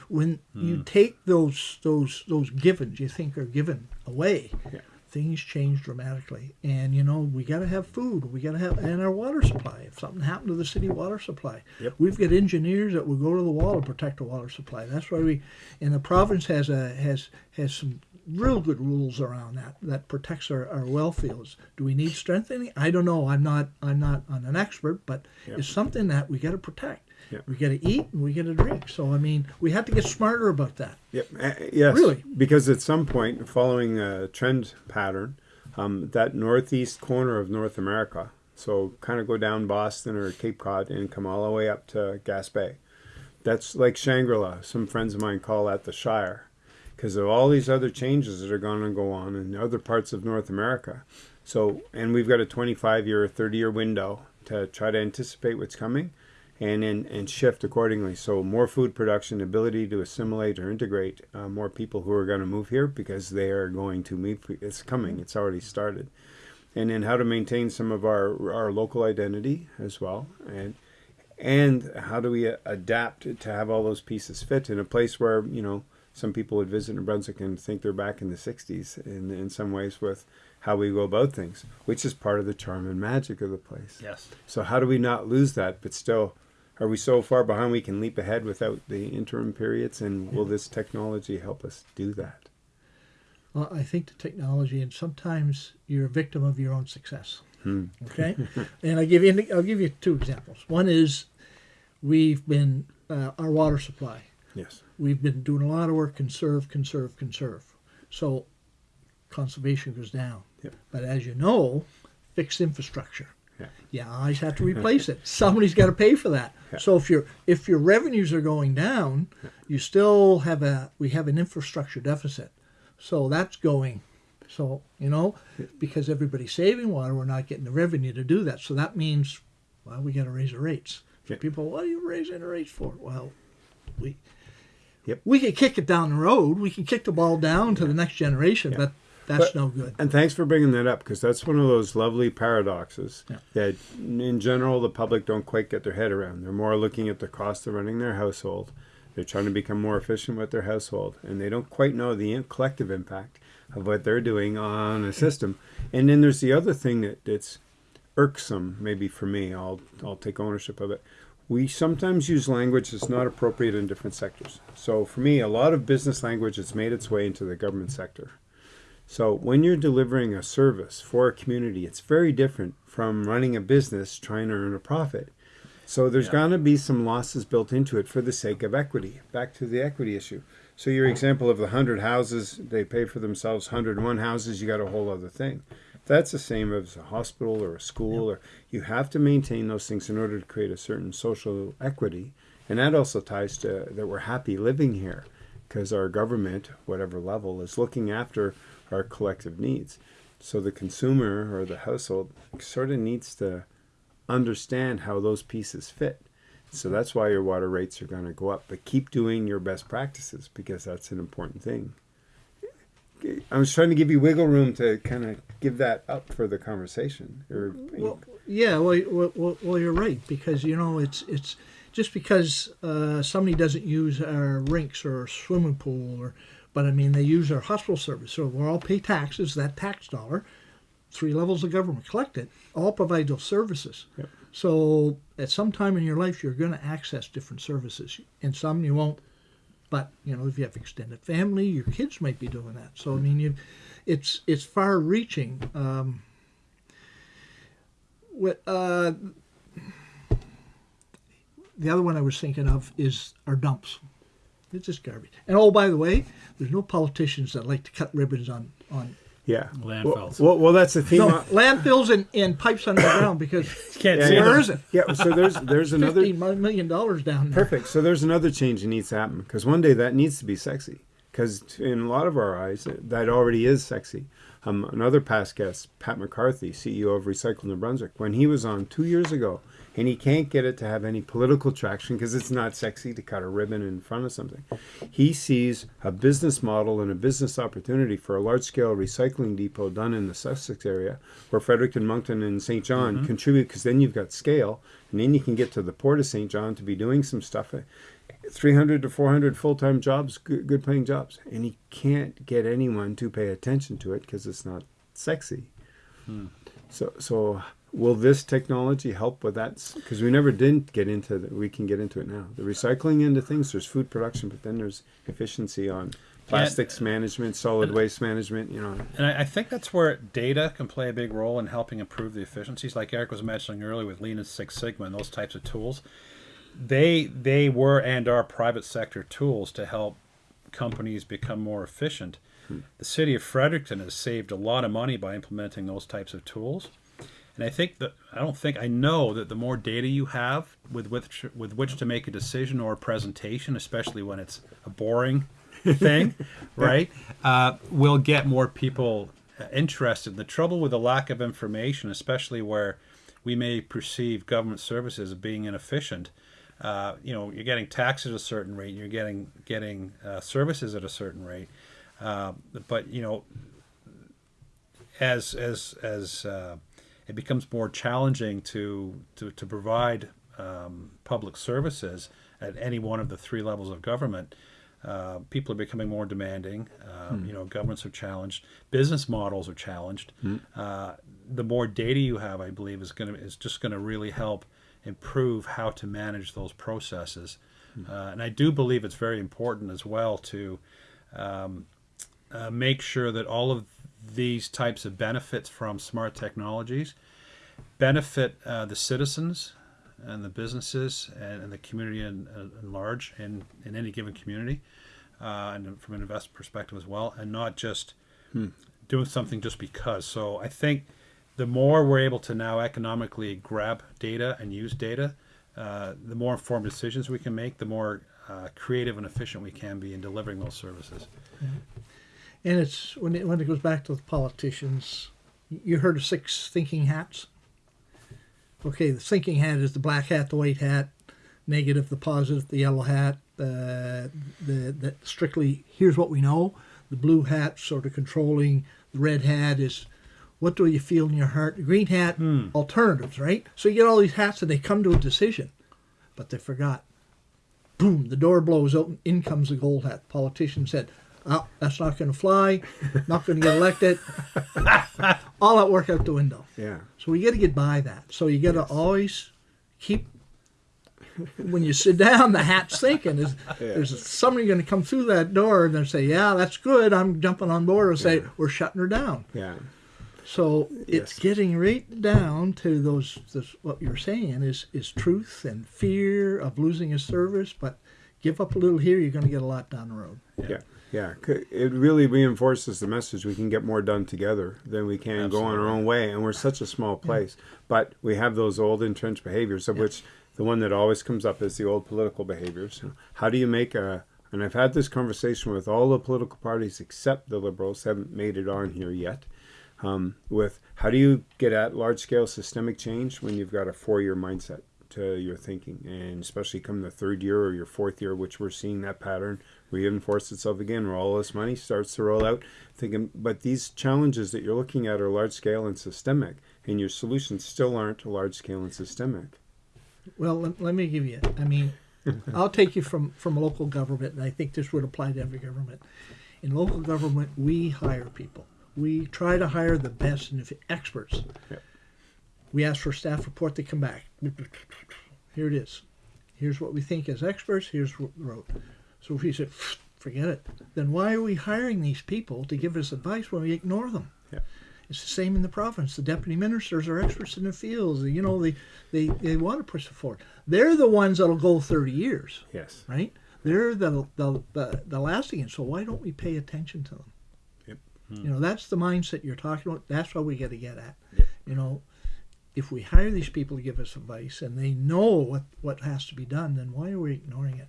when Hmm. you take those those those givens you think are given away, Yeah. Things change dramatically. And you know we got to have food, we got to have and our water supply. If something happened to the city water supply, Yep. we've got engineers that will go to the wall to protect the water supply. That's why we, and the province has a has has some real good rules around that that protects our, our well fields. Do we need strengthening? I don't know. I'm not I'm not I'm an expert, but Yeah. it's something that we got to protect. Yeah. We got to eat and we got to drink. So I mean, we have to get smarter about that. Yep. Uh, yes. Really? Because at some point, following a trend pattern, um, that northeast corner of North America, so kind of go down Boston or Cape Cod and come all the way up to Gaspé. That's like Shangri-La. Some friends of mine call that the Shire. because of all these other changes that are going to go on in other parts of North America. So, and we've got a 25 year, 30 year window to try to anticipate what's coming and and, and shift accordingly. So, more food production, ability to assimilate or integrate uh, more people who are going to move here because they are going to move. It's coming, it's already started. And then how to maintain some of our, our local identity as well. And and how do we adapt to have all those pieces fit in a place where, you know, some people would visit New Brunswick and think they're back in the 60s in, in some ways with how we go about things, which is part of the charm and magic of the place. Yes. So how do we not lose that, but still, are we so far behind we can leap ahead without the interim periods? And will this technology help us do that? Well, I think the technology, and sometimes you're a victim of your own success. Hmm. Okay, and I give you I'll give you two examples. One is we've been uh, our water supply. Yes. We've been doing a lot of work conserve, conserve, conserve. So conservation goes down. Yep. But as you know, fixed infrastructure. Yeah. You always have to replace it. Somebody's got to pay for that. Yeah. So if your if your revenues are going down, you still have a we have an infrastructure deficit. So that's going. So you know, because everybody's saving water, we're not getting the revenue to do that. So that means, well, we got to raise the rates. Yeah. People, what are you raising the rates for? Well, we Yep. we can kick it down the road. We can kick the ball down to the next generation, Yeah. but that's But- no good. And thanks for bringing that up because that's one of those lovely paradoxes Yeah. that, in general, the public don't quite get their head around. They're more looking at the cost of running their household. They're trying to become more efficient with their household, and they don't quite know the collective impact of what they're doing on a system. And then there's the other thing that that's irksome, maybe for me. I'll I'll take ownership of it. We sometimes use language that's not appropriate in different sectors. So for me, a lot of business language has made its way into the government sector. So when you're delivering a service for a community, it's very different from running a business trying to earn a profit. So there's Yeah. going to be some losses built into it for the sake of equity. Back to the equity issue. So your mm-hmm. example of the 100 houses, they pay for themselves 101 houses, you got a whole other thing. That's the same as a hospital or a school or you have to maintain those things in order to create a certain social equity. And that also ties to that we're happy living here because our government, whatever level, is looking after our collective needs. So the consumer or the household sort of needs to understand how those pieces fit. So that's why your water rates are going to go up. But keep doing your best practices because that's an important thing. I was trying to give you wiggle room to kind of give that up for the conversation. Or, Well, yeah, well, well, well, well, you're right because you know it's it's just because uh, somebody doesn't use our rinks or swimming pool or, but I mean they use our hospital service, so we all pay taxes. That tax dollar, three levels of government collect it, all provide those services. Yep. So at some time in your life, you're going to access different services, and some you won't. But you know, if you have extended family, your kids might be doing that. So I mean, you, it's it's far-reaching. Um, what uh, the other one I was thinking of is our dumps. It's just garbage. And oh, by the way, there's no politicians that like to cut ribbons on on yeah. Landfills. Well, well, well, that's the theme. no, on- landfills and, and pipes underground because Can't Yeah, see yeah. them. it? yeah. So there's there's another million dollars down there. Perfect. So there's another change that needs to happen because one day that needs to be sexy. Because in a lot of our eyes, that already is sexy. Um, another past guest, Pat McCarthy, CEO of Recycle New Brunswick, when he was on two years ago, and he can't get it to have any political traction because it's not sexy to cut a ribbon in front of something. He sees a business model and a business opportunity for a large scale recycling depot done in the Sussex area where Fredericton, Moncton, and St. John mm-hmm. contribute because then you've got scale and then you can get to the port of St. John to be doing some stuff. 300 to 400 full-time jobs good, good paying jobs and he can't get anyone to pay attention to it because it's not sexy hmm. so so will this technology help with that because we never did get into that we can get into it now the recycling end of things there's food production but then there's efficiency on plastics management solid waste management you know And I, I think that's where data can play a big role in helping improve the efficiencies. Like Eric was mentioning earlier with Lean and Six Sigma and those types of tools, they they were and are private sector tools to help companies become more efficient. Hmm. The city of Fredericton has saved a lot of money by implementing those types of tools. And I think that I don't think I know that the more data you have with which with which to make a decision or a presentation, especially when it's a boring thing, right? Uh, will get more people uh, interested. The trouble with the lack of information, especially where we may perceive government services as being inefficient. Uh, you know, you're getting taxed at a certain rate, you're getting getting uh, services at a certain rate, uh, but you know, as as as uh, it becomes more challenging to to, to provide um, public services at any one of the three levels of government, uh, people are becoming more demanding. Um, You know, governments are challenged, business models are challenged. Uh, the more data you have, I believe, is going to is just going to really help improve how to manage those processes. Uh, and I do believe it's very important as well to um, uh, make sure that all of these types of benefits from smart technologies benefit uh, the citizens and the businesses and, and the community in, in large in, in any given community uh, and from an investment perspective as well and not just doing something just because. So i think the more we're able to now economically grab data and use data uh, the more informed decisions we can make the more uh, creative and efficient we can be in delivering those services And it's when it when it goes back to the politicians. You heard of six thinking hats. Okay, the thinking hat is the black hat, the white hat, negative, the positive, the yellow hat. Uh, the the strictly here's what we know. The blue hat sort of controlling. The red hat is what do you feel in your heart. The green hat alternatives, right? So you get all these hats and they come to a decision, but they forgot. Boom! The door blows open. In comes the gold hat. The Politician said, "Oh, that's not going to fly. Not going to get elected." all that work out the window. Yeah. So we got to get by that. So you got to always keep. When you sit down, the hat's thinking is there's somebody going to come through that door and say, "Yeah, that's good. I'm jumping on board." Or say, "We're shutting her down." Yeah. So it's Yes. getting right down to those, those. What you're saying is is truth and fear of losing a service, but give up a little here, you're going to get a lot down the road. Yeah. Yeah. C- It really reinforces the message we can get more done together than we can go on our own way. And we're such a small place. But we have those old entrenched behaviors, of which the one that always comes up is the old political behaviors. How do you make a and I've had this conversation with all the political parties except the liberals haven't made it on here yet. Um, with how do you get at large scale systemic change when you've got a four year mindset to your thinking, and especially come the third year or your fourth year, which we're seeing that pattern reinforce itself again, where all this money starts to roll out. Thinking, but these challenges that you're looking at are large scale and systemic, and your solutions still aren't large scale and systemic. Well, let, let me give you. I mean, I'll take you from from local government, and I think this would apply to every government. In local government, we hire people. We try to hire the best and experts. Yeah. We ask for a staff report. to come back. Here it is. Here's what we think as experts. Here's what we wrote. So if we say, forget it, then why are we hiring these people to give us advice when we ignore them? Yeah. It's the same in the province. The deputy ministers are experts in the fields. You know, they, they, they want to push it forward. They're the ones that'll go 30 years, Yes. right? They're the, the, the, the lasting. And so why don't we pay attention to them? Yep. You know, that's the mindset you're talking about. That's what we got to get at. Yep. You know, if we hire these people to give us advice and they know what, what has to be done, then why are we ignoring it?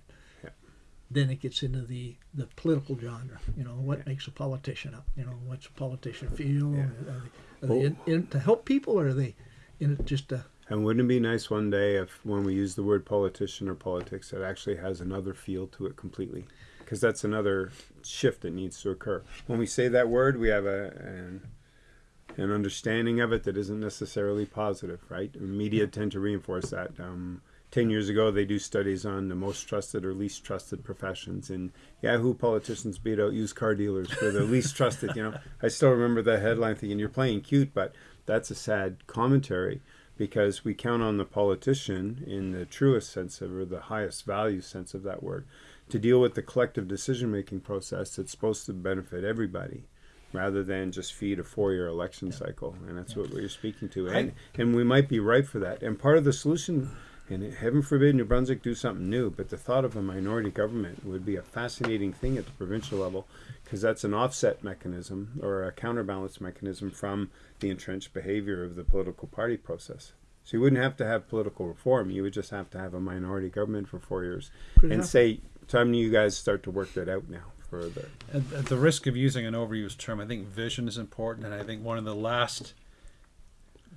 Yeah. Then it gets into the, the political genre. You know, what makes a politician up? You know, what's a politician feel? Yeah. Are they, are they in, in to help people or are they in it just to And wouldn't it be nice one day if, when we use the word politician or politics, it actually has another feel to it completely? Because that's another shift that needs to occur. When we say that word, we have a an, an understanding of it that isn't necessarily positive, right? Media tend to reinforce that. Um, Ten years ago, they do studies on the most trusted or least trusted professions, and Yahoo politicians beat out used car dealers for the least trusted. You know, I still remember that headline, thinking you're playing cute, but that's a sad commentary because we count on the politician in the truest sense of or the highest value sense of that word to deal with the collective decision making process that's supposed to benefit everybody rather than just feed a four year election cycle and that's what we're speaking to. And and we might be right for that. And part of the solution and heaven forbid New Brunswick do something new, but the thought of a minority government would be a fascinating thing at the provincial level because that's an offset mechanism or a counterbalance mechanism from the entrenched behavior of the political party process. So you wouldn't have to have political reform. You would just have to have a minority government for four years Could and have- say, time you guys start to work that out now for the At, at the risk of using an overused term, I think vision is important, and I think one of the last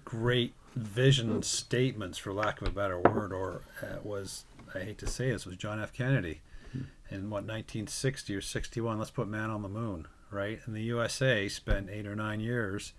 great vision statements, for lack of a better word, or uh, was I hate to say this, was John F. Kennedy in what 1960 or 61. Let's put man on the moon, right? And the USA spent eight or nine years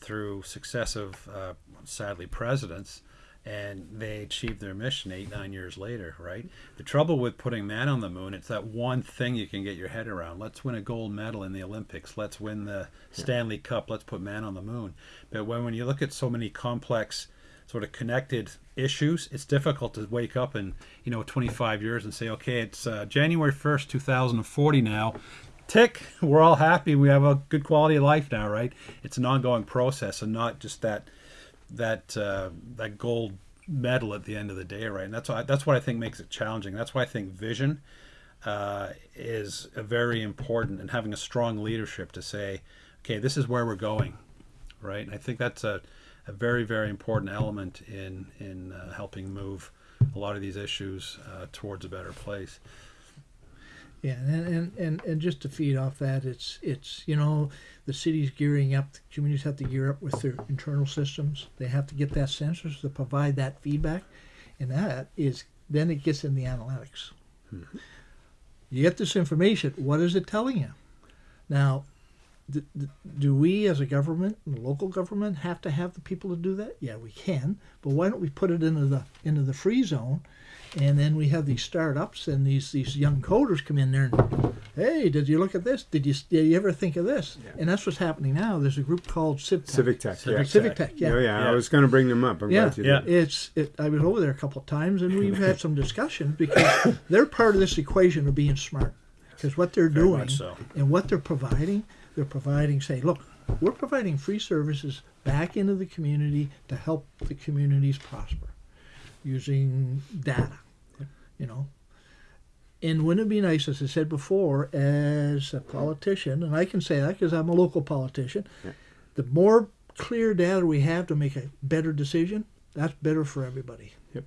through successive, uh, sadly, presidents and they achieved their mission eight nine years later right? The trouble with putting man on the moon it's that one thing you can get your head around. Let's win a gold medal in the olympics. Let's win the stanley cup. Let's put man on the moon. But when, when you look at so many complex sort of connected issues it's difficult to wake up in you know 25 years and say okay it's uh, january 1st 2040 now. Tick we're all happy. We have a good quality of life now right? It's an ongoing process and not just that that uh, that gold medal at the end of the day, right? And that's why that's what I think makes it challenging. That's why I think vision uh, is a very important, and having a strong leadership to say, okay, this is where we're going, right? And I think that's a, a very very important element in in uh, helping move a lot of these issues uh, towards a better place. Yeah, and, and, and, and just to feed off that, it's it's you know the city's gearing up. The communities have to gear up with their internal systems. They have to get that sensors to provide that feedback, and that is then it gets in the analytics. Mm-hmm. You get this information. What is it telling you? Now, d- d- do we as a government, local government, have to have the people to do that? Yeah, we can. But why don't we put it into the into the free zone? And then we have these startups and these these young coders come in there and hey did you look at this did you did you ever think of this Yeah. and that's what's happening now there's a group called civic Civic Tech. Civic yeah. civic tech yeah Oh, yeah, Yeah. I was going to bring them up. I'm yeah, glad you Yeah. did. it's it, I was over there a couple of times and we've had some discussions because they're part of this equation of being smart because what they're Very doing so. and what they're providing they're providing say look we're providing free services back into the community to help the communities prosper using data you know. And wouldn't it be nice as i said before as a politician and i can say that because i'm a local politician Yeah. the more clear data we have to make a better decision that's better for everybody. Yep.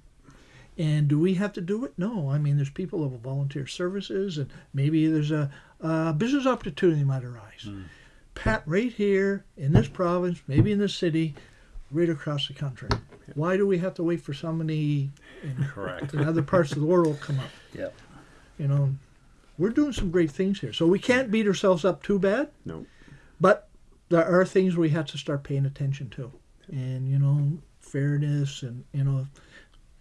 and do we have to do it? No. I mean there's people who have volunteer services and maybe there's a, a business opportunity might arise. Mm. Pat right here in this province maybe in this city right across the country. Why do we have to wait for somebody in, Correct. in other parts of the world come up Yep. you know we're doing some great things here so we can't beat ourselves up too bad No. but there are things we have to start paying attention to and you know fairness and you know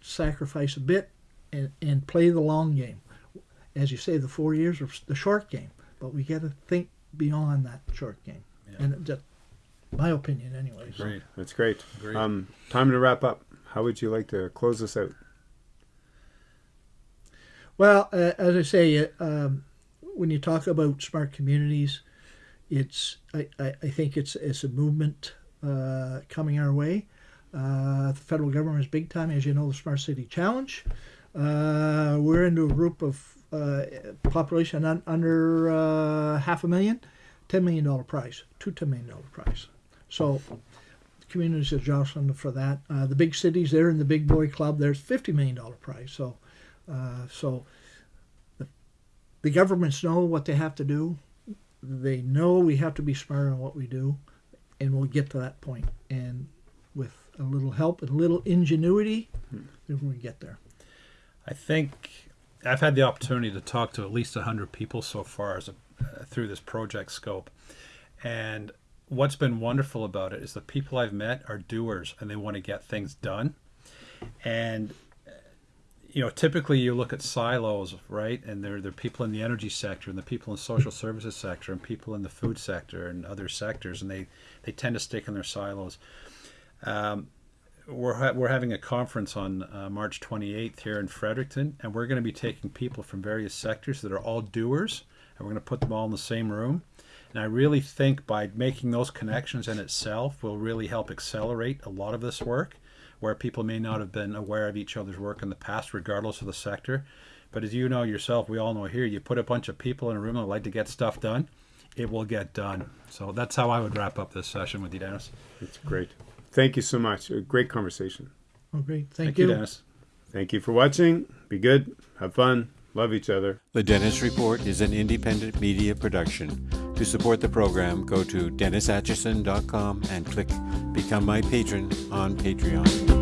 sacrifice a bit and, and play the long game as you say the four years are the short game but we got to think beyond that short game Yeah. and just my opinion anyways Great. That's great. Great. Um, time to wrap up. How would you like to close this out? Well, uh, as I say, uh, um, when you talk about smart communities, it's I, I, I think it's it's a movement uh, coming our way. Uh, the federal government is big time, as you know, the Smart City Challenge. Uh, we're into a group of uh, population un, under half a million, ten million dollar prize, two ten million dollar prize. So communities are jostling for that. The big cities, they're in the big boy club. There's fifty million dollar prize. So. Uh, so the, the governments know what they have to do. They know we have to be smart on what we do, and we'll get to that point. And with a little help and a little ingenuity, then we get there. I think I've had the opportunity to talk to at least 100 people so far as a, uh, through this project scope. And what's been wonderful about it is the people I've met are doers and they want to get things done. And you know, typically you look at silos, right? And there there are people in the energy sector and the people in social services sector and people in the food sector and other sectors and they they tend to stick in their silos. Um, we're, ha- we're having a conference on uh, March 28th here in Fredericton, and we're going to be taking people from various sectors that are all doers, and we're going to put them all in the same room. And I really think by making those connections in itself will really help accelerate a lot of this work, where people may not have been aware of each other's work in the past, regardless of the sector. But as you know yourself, we all know here, you put a bunch of people in a room that like to get stuff done, it will get done. So that's how I would wrap up this session with you, Dennis. It's great. Thank you so much. A great conversation. Oh, great. Thank, Thank you, Dennis. Thank you for watching. Be good. Have fun. love each other. The Dennis Report is an independent media production. To support the program, go to DennisAtchison.com and click Become My Patron on Patreon.